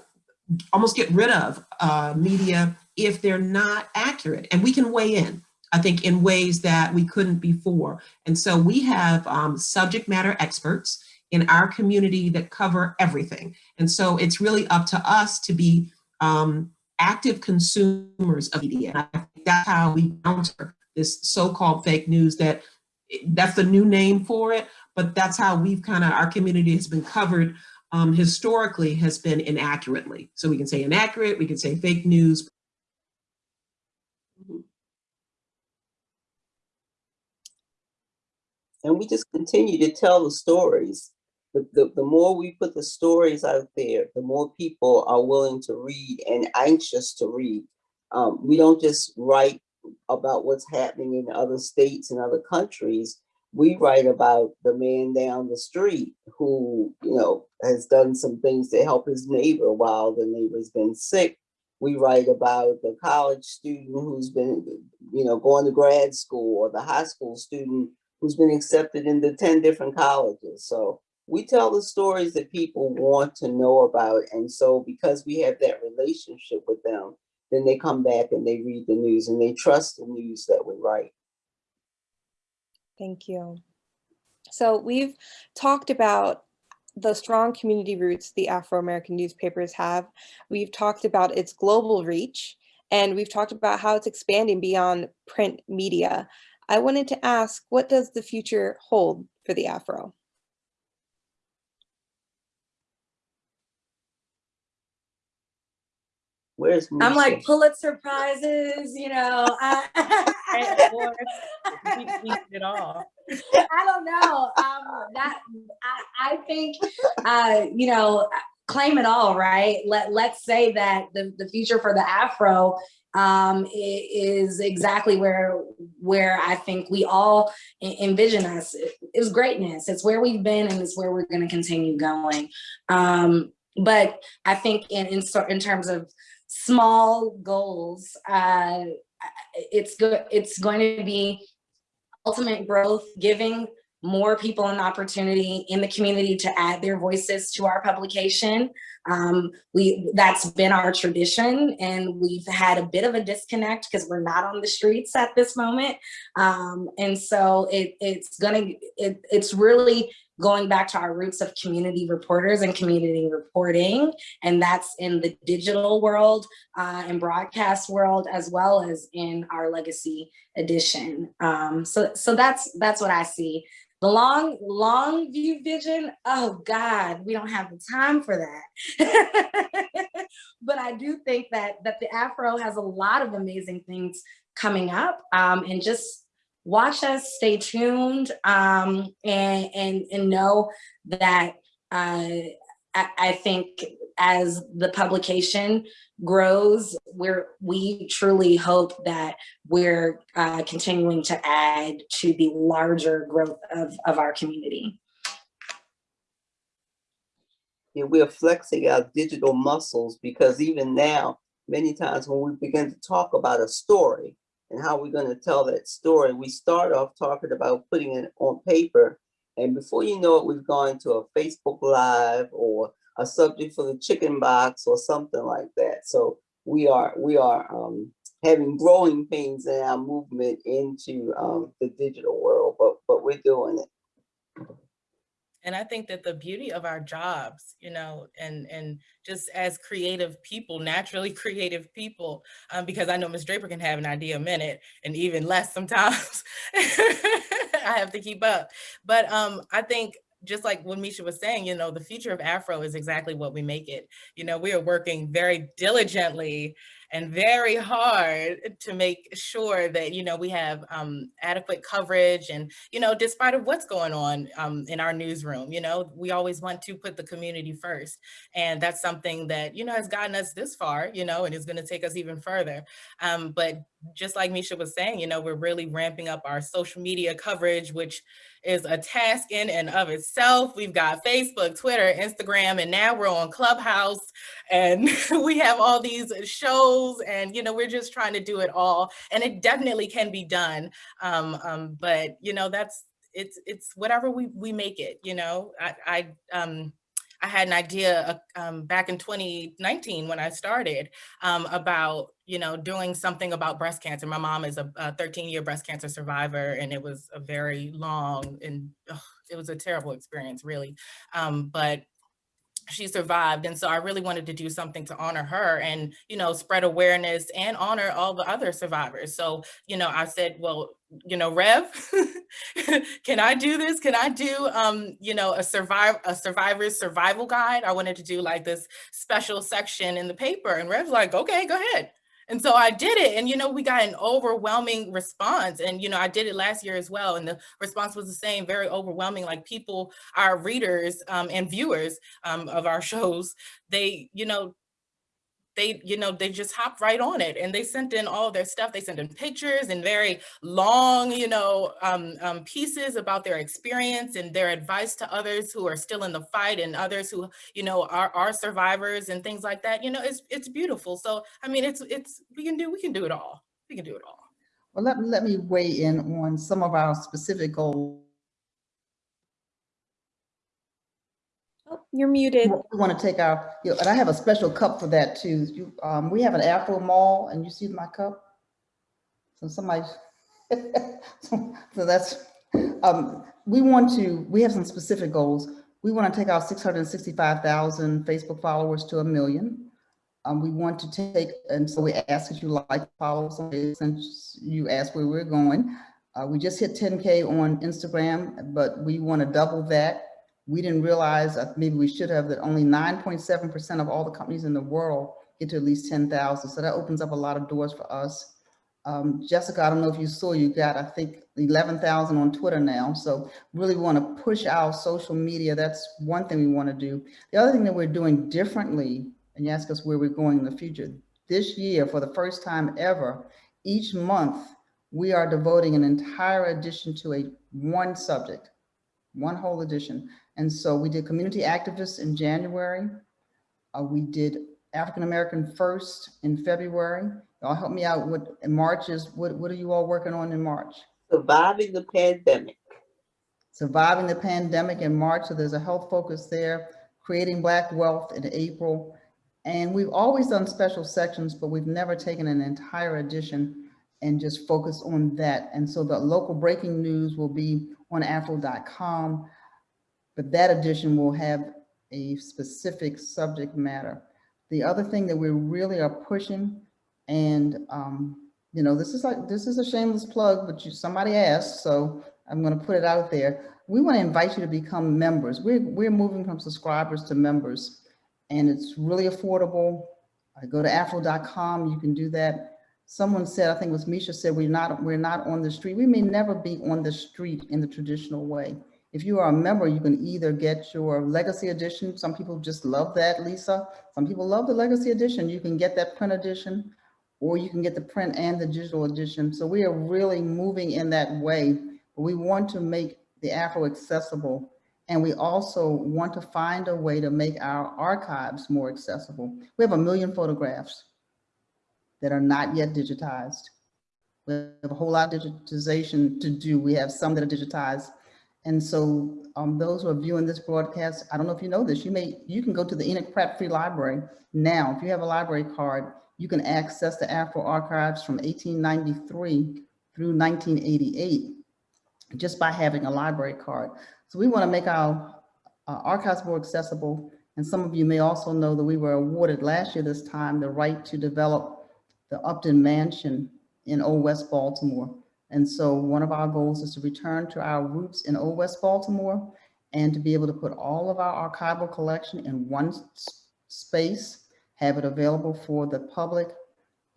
almost get rid of uh, media if they're not accurate, and we can weigh in. I think in ways that we couldn't before. And so we have um, subject matter experts in our community that cover everything. And so it's really up to us to be um, active consumers of media. And I think that's how we counter this so-called fake news that that's the new name for it, but that's how we've kind of, our community has been covered um, historically has been inaccurately. So we can say inaccurate, we can say fake news. And we just continue to tell the stories the, the, the more we put the stories out there, the more people are willing to read and anxious to read. Um, we don't just write about what's happening in other states and other countries. We write about the man down the street who, you know, has done some things to help his neighbor while the neighbor's been sick. We write about the college student who's been, you know, going to grad school or the high school student who's been accepted into 10 different colleges. So we tell the stories that people want to know about. And so because we have that relationship with them, then they come back and they read the news and they trust the news that we write. Thank you. So we've talked about the strong community roots the Afro-American newspapers have. We've talked about its global reach, and we've talked about how it's expanding beyond print media. I wanted to ask, what does the future hold for the Afro? Where's I'm like Misha? Pulitzer prizes, you know. *laughs* I, Right, awards, we- we did it all. I don't know. Um, that I, I think, uh, you know, claim it all, right? Let Let's say that the the future for the Afro um, i- is exactly where where I think we all envision us. It- It's greatness. It's where we've been, and it's where we're going to continue going. Um, but I think in in, in terms of small goals, uh, it's good. It's going to be ultimate growth, giving more people an opportunity in the community to add their voices to our publication. Um, we that's been our tradition, and we've had a bit of a disconnect because we're not on the streets at this moment. Um, and so it, it's gonna it, it's really going back to our roots of community reporters and community reporting, and that's in the digital world uh, and broadcast world as well as in our legacy edition. Um, so so that's that's what I see. The long, long view vision, oh God, we don't have the time for that. *laughs* but I do think that that the Afro has a lot of amazing things coming up. Um, and just watch us, stay tuned, um, and, and, and know that uh, I, I think as the publication grows, we're, we truly hope that we're uh, continuing to add to the larger growth of, of our community. Yeah, we're flexing our digital muscles because even now, many times when we begin to talk about a story and how we're going to tell that story, we start off talking about putting it on paper. And before you know it, we've gone to a Facebook Live or a subject for the chicken box or something like that. So we are we are um, having growing pains in our movement into um, the digital world, but but we're doing it. And I think that the beauty of our jobs, you know, and and just as creative people, naturally *laughs* creative people, um, because I know Ms. Draper can have an idea a minute and even less sometimes. *laughs* I have to keep up. But um, I think just like what Misha was saying, you know, the future of Afro is exactly what we make it. You know, we are working very diligently and very hard to make sure that, you know, we have um, adequate coverage and, you know, despite of what's going on um, in our newsroom, you know, we always want to put the community first. And that's something that, you know, has gotten us this far, you know, and is gonna take us even further. Um, but just like Misha was saying, you know, we're really ramping up our social media coverage, which is a task in and of itself. We've got Facebook, Twitter, Instagram, and now we're on Clubhouse and *laughs* we have all these shows and, you know, we're just trying to do it all. And it definitely can be done. Um, um, but, you know, that's, it's, it's whatever we, we make it, you know, I, I, um, I had an idea uh, um, back in 2019 when I started um, about, you know, doing something about breast cancer. My mom is a 13 year breast cancer survivor and it was a very long and ugh, it was a terrible experience really. Um, but she survived. And so I really wanted to do something to honor her and, you know, spread awareness and honor all the other survivors. So, you know, I said, well, you know, Rev, *laughs* can I do this? Can I do, um, you know, a survive a survivor's survival guide? I wanted to do like this special section in the paper and Rev's like, okay, go ahead. And so I did it and, you know, we got an overwhelming response and, you know, I did it last year as well. And the response was the same, very overwhelming, like people, our readers um, and viewers um, of our *laughs* shows, they, you know, they, you know, they just hopped right on it and they sent in all their stuff. They sent in pictures and very long, you know, um, um, pieces about their experience and their advice to others who are still in the fight and others who, you know, are, are survivors and things like that. You know, it's, it's beautiful. So, I mean, it's, it's, we can do, we can do it all. We can do it all. Well, let, let me weigh in on some of our specific goals you're muted. We want to take our, you know, and I have a special cup for that too. You, um, we have an Afro Mall and you see my cup? So somebody, *laughs* so that's, um, we want to, we have some specific goals. We want to take our 665,000 Facebook followers to a million. Um, we want to take, and so we ask that you like, follow us since you asked where we're going. Uh, we just hit 10K on Instagram, but we want to double that. We didn't realize, uh, maybe we should have, that only 9.7% of all the companies in the world get to at least 10,000. So that opens up a lot of doors for us. Um, Jessica, I don't know if you saw, you got, I think, 11,000 on Twitter now. So really want to push our social media. That's one thing we want to do. The other thing that we're doing differently, and you ask us where we're going in the future, this year, for the first time ever, each month, we are devoting an entire edition to a one subject, one whole edition. And so we did community activists in January. Uh, we did African American First in February. Y'all help me out with in March is what what are you all working on in March? Surviving the pandemic. Surviving the pandemic in March, so there's a health focus there. Creating Black wealth in April. And we've always done special sections, but we've never taken an entire edition and just focused on that. And so the local breaking news will be on afro.com, but that edition will have a specific subject matter. The other thing that we really are pushing, and um, you know, this is like this is a shameless plug, but you somebody asked, so I'm going to put it out there. We want to invite you to become members. We're we're moving from subscribers to members, and it's really affordable. I go to afro.com. You can do that. Someone said, I think it was Misha said, we're not we're not on the street. We may never be on the street in the traditional way. If you are a member, you can either get your legacy edition. Some people just love that, Lisa. Some people love the legacy edition. You can get that print edition, or you can get the print and the digital edition. So we are really moving in that way. We want to make the Afro accessible. And we also want to find a way to make our archives more accessible. We have a million photographs that are not yet digitized. We have a whole lot of digitization to do. We have some that are digitized. And so um, those who are viewing this broadcast, I don't know if you know this, you may, you can go to the Enoch Pratt Free Library now. If you have a library card, you can access the Afro archives from 1893 through 1988 just by having a library card. So we want to make our uh, archives more accessible. And some of you may also know that we were awarded last year this time the right to develop the Upton Mansion in Old West Baltimore. And so one of our goals is to return to our roots in Old West Baltimore and to be able to put all of our archival collection in one space, have it available for the public.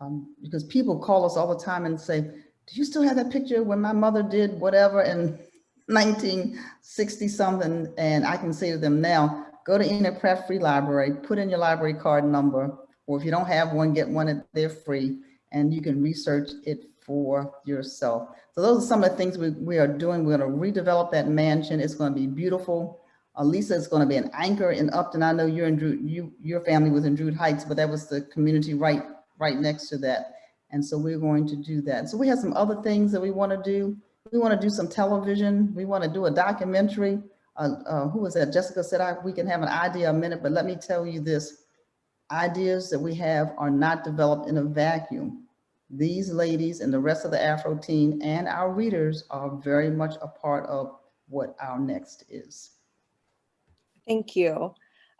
Um, because people call us all the time and say, do you still have that picture when my mother did whatever in *laughs* 1960 something? And I can say to them now, go to Enoch Pratt Free Library, put in your library card number, or if you don't have one, get one, they're free, and you can research it for yourself. So those are some of the things we, we are doing. We're gonna redevelop that mansion. It's gonna be beautiful. Uh, Lisa is gonna be an anchor in Upton. I know you're in Drew, you, your family was in Druid Heights, but that was the community right, right next to that. And so we're going to do that. So we have some other things that we wanna do. We wanna do some television. We wanna do a documentary. Uh, uh, who was that? Jessica said I, we can have an idea a minute, but let me tell you this. Ideas that we have are not developed in a vacuum. These ladies and the rest of the Afro team and our readers are very much a part of what our next is. Thank you.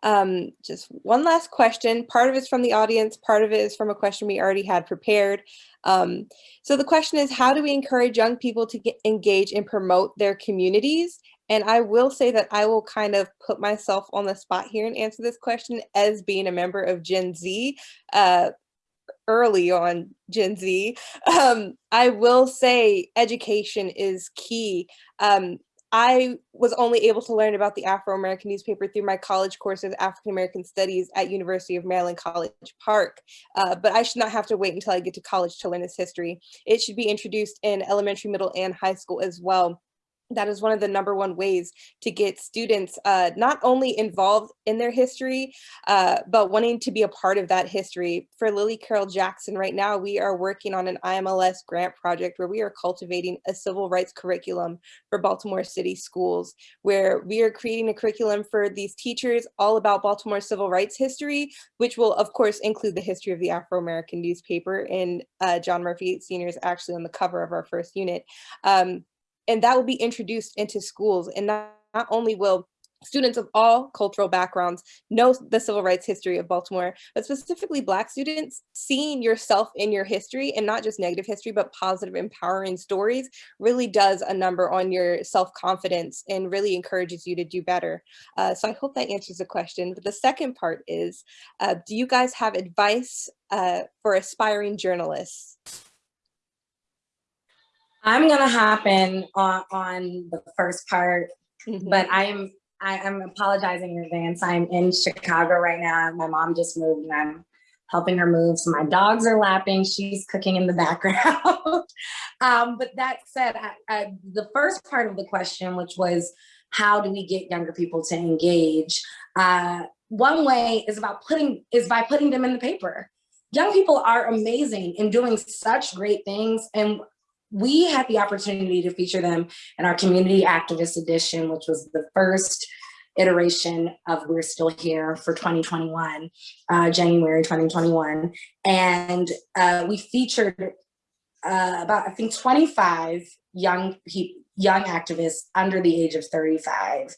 Um, just one last question. Part of it's from the audience, part of it is from a question we already had prepared. Um, so the question is, how do we encourage young people to get, engage and promote their communities? And I will say that I will kind of put myself on the spot here and answer this question as being a member of Gen Z. Uh, early on Gen Z, um, I will say education is key. Um, I was only able to learn about the Afro-American newspaper through my college course of African-American Studies at University of Maryland College Park, uh, but I should not have to wait until I get to college to learn this history. It should be introduced in elementary, middle, and high school as well that is one of the number one ways to get students uh, not only involved in their history, uh, but wanting to be a part of that history. For Lillie Carroll Jackson, right now, we are working on an IMLS grant project where we are cultivating a civil rights curriculum for Baltimore City schools, where we are creating a curriculum for these teachers all about Baltimore civil rights history, which will, of course, include the history of the Afro-American newspaper. And uh, John Murphy Sr. is actually on the cover of our first unit. Um, and that will be introduced into schools. And not, not only will students of all cultural backgrounds know the civil rights history of Baltimore, but specifically Black students, seeing yourself in your history and not just negative history, but positive, empowering stories really does a number on your self-confidence and really encourages you to do better. Uh, so I hope that answers the question. But the second part is, uh, do you guys have advice uh, for aspiring journalists? I'm gonna hop in on, on the first part, Mhm. but I am I am apologizing in advance. I'm in Chicago right now. My mom just moved and I'm helping her move. So my dogs are lapping. She's cooking in the background. *laughs* um, but that said, I, I, the first part of the question, which was how do we get younger people to engage? Uh, one way is about putting is by putting them in the paper. Young people are amazing in doing such great things and we had the opportunity to feature them in our community activist edition, which was the first iteration of We're Still Here for 2021, uh, January 2021. And uh, we featured uh, about, I think 25 young young activists under the age of 35.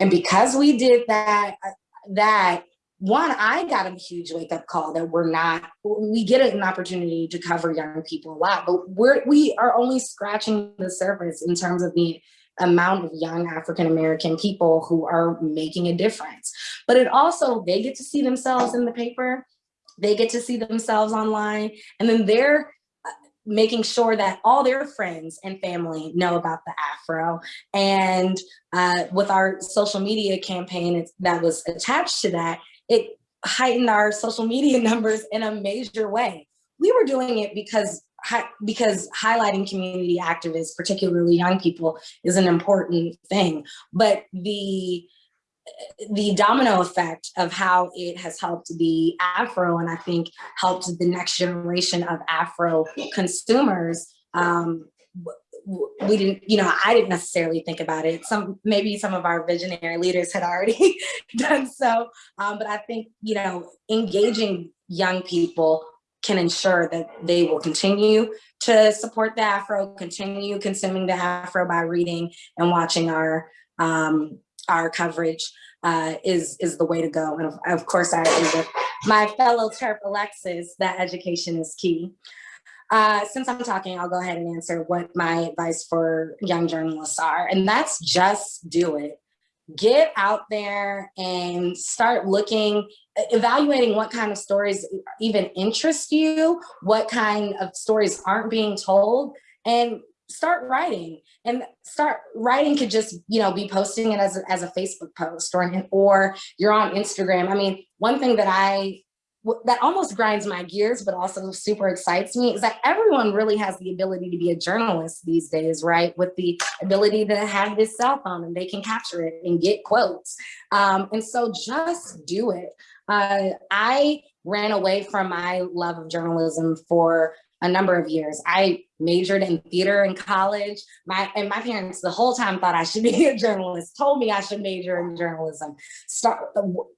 And because we did that, uh, that one, I got a huge wake up call that we're not, we get an opportunity to cover young people a lot, but we're, we are only scratching the surface in terms of the amount of young African-American people who are making a difference. But it also, they get to see themselves in the paper, they get to see themselves online, and then they're uh, making sure that all their friends and family know about the Afro. And uh, with our social media campaign that was attached to that, it heightened our social media *laughs* numbers in a major way. We were doing it because because highlighting community activists, particularly young people, is an important thing. But the the domino effect of how it has helped the Afro and I think helped the next generation of Afro consumers um, we didn't, you know, I didn't necessarily think about it. Some, maybe some of our visionary leaders had already *laughs* done so. Um, but I think, you know, engaging young people can ensure that they will continue to support the Afro, continue consuming the Afro by reading and watching our, um, our coverage uh, is, is the way to go. And of, of course, I agree with my fellow Terp Alexis that education is key. Uh, since I'm talking, I'll go ahead and answer what my advice for young journalists are, and that's just do it. Get out there and start looking, evaluating what kind of stories even interest you, what kind of stories aren't being told, and start writing. And start writing could just you know be posting it as a, as a facebook post or or you're on instagram. I mean one thing that i that almost grinds my gears, but also super excites me is that everyone really has the ability to be a journalist these days, right? With the ability to have this cell phone and they can capture it and get quotes. Um, and so just do it. Uh, I ran away from my love of journalism for a number of years. I majored in theater in college. My and my parents the whole time thought I should be *laughs* a journalist, told me I should major in journalism. Start,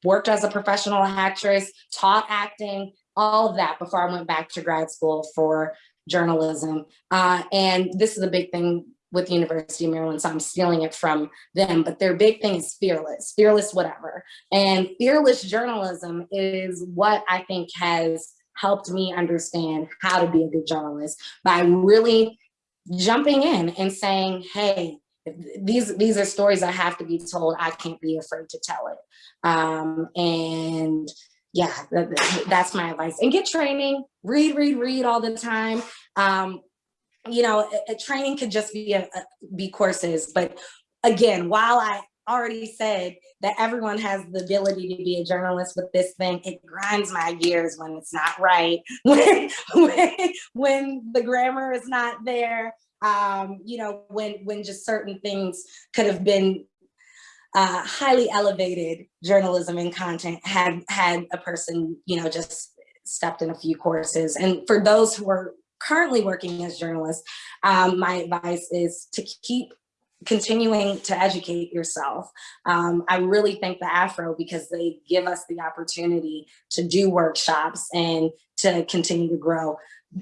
worked as a professional actress, taught acting, all of that before I went back to grad school for journalism. Uh, and this is a big thing with the University of Maryland, so I'm stealing it from them, but their big thing is fearless, fearless whatever. And fearless journalism is what I think has helped me understand how to be a good journalist by really jumping in and saying, hey, these these are stories that have to be told. I can't be afraid to tell it. Um, and yeah, that, that's my advice. And get training, read, read, read all the time. Um, you know, a, a training could just be a, a, be courses, but again, while I already said that everyone has the ability to be a journalist with this thing. It grinds my gears when it's not right, *laughs* when, when, when the grammar is not there. um, you know, when, when just certain things could have been uh, highly elevated journalism and content had, had a person, you know, just stepped in a few courses. And for those who are currently working as journalists, um, my advice is to keep continuing to educate yourself. Um, I really thank the Afro because they give us the opportunity to do workshops and to continue to grow.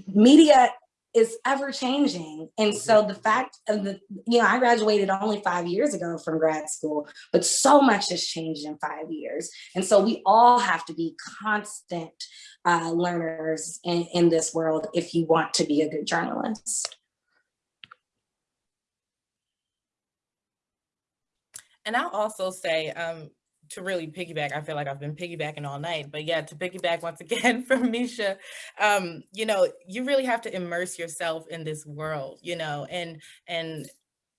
Media is ever changing. And so the fact of the, you know, I graduated only five years ago from grad school, but so much has changed in five years. And so we all have to be constant uh, learners in, in this world if you want to be a good journalist. And I'll also say, um, to really piggyback, I feel like I've been piggybacking all night, but yeah, to piggyback once again *laughs* from Misha, um, you know, you really have to immerse yourself in this world, you know, and and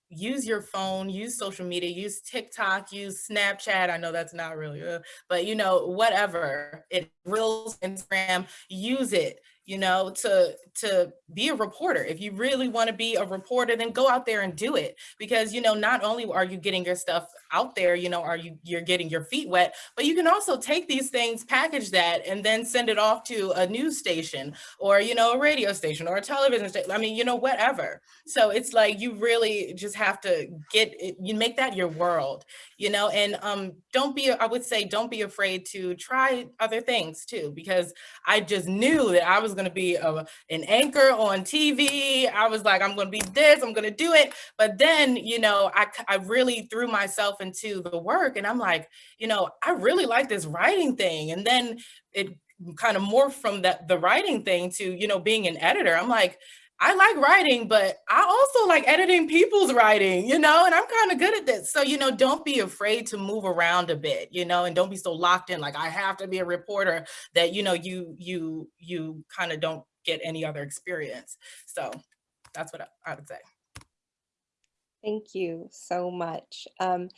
use your phone, use social media, use TikTok, use Snapchat. I know that's not really, uh, but you know, whatever it reels, Instagram, use it you know, to to be a reporter. If you really want to be a reporter, then go out there and do it. Because, you know, not only are you getting your stuff out there, you know, are you you're getting your feet wet, but you can also take these things, package that, and then send it off to a news station or, you know, a radio station or a television station. I mean, you know, whatever. So it's like you really just have to get it, you make that your world, you know, and um, don't be, I would say, don't be afraid to try other things too, because I just knew that I was going to be a, an anchor on TV. I was like, I'm going to be this, I'm going to do it. But then, you know, I, I really threw myself into the work and I'm like, you know, I really like this writing thing. And then it kind of morphed from that the writing thing to, you know, being an editor. I'm like, I like writing, but I also like editing people's writing, you know, and I'm kind of good at this. So, you know, don't be afraid to move around a bit, you know, and don't be so locked in like I have to be a reporter that, you know, you you you kind of don't get any other experience. So that's what I, would say. Thank you so much. Um,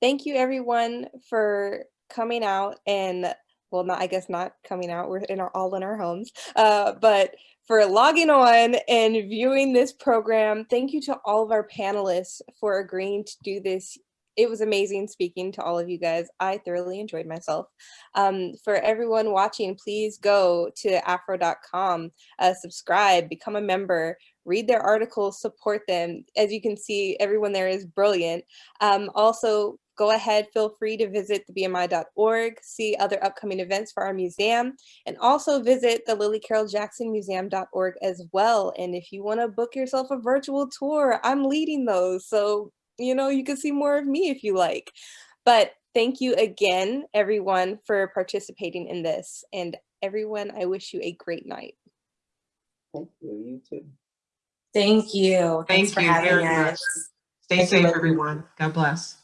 thank you everyone for coming out and well, not I guess not coming out. We're in our all in our homes, uh, but for logging on and viewing this program. Thank you to all of our panelists for agreeing to do this. It was amazing speaking to all of you guys. I thoroughly enjoyed myself. Um, for everyone watching, please go to afro.com, uh, subscribe, become a member, read their articles, support them. As you can see, everyone there is brilliant. Um, also, go ahead, feel free to visit thebmi.org, see other upcoming events for our museum, and also visit the Lillie Carroll Jackson Museum.org as well. And if you want to book yourself a virtual tour, I'm leading those. So, you know, you can see more of me if you like. But thank you again, everyone, for participating in this. And everyone, I wish you a great night. Thank you, you too. Thank you. Thanks Thank for you having us. much. Stay Thank safe, Lily. everyone. God bless.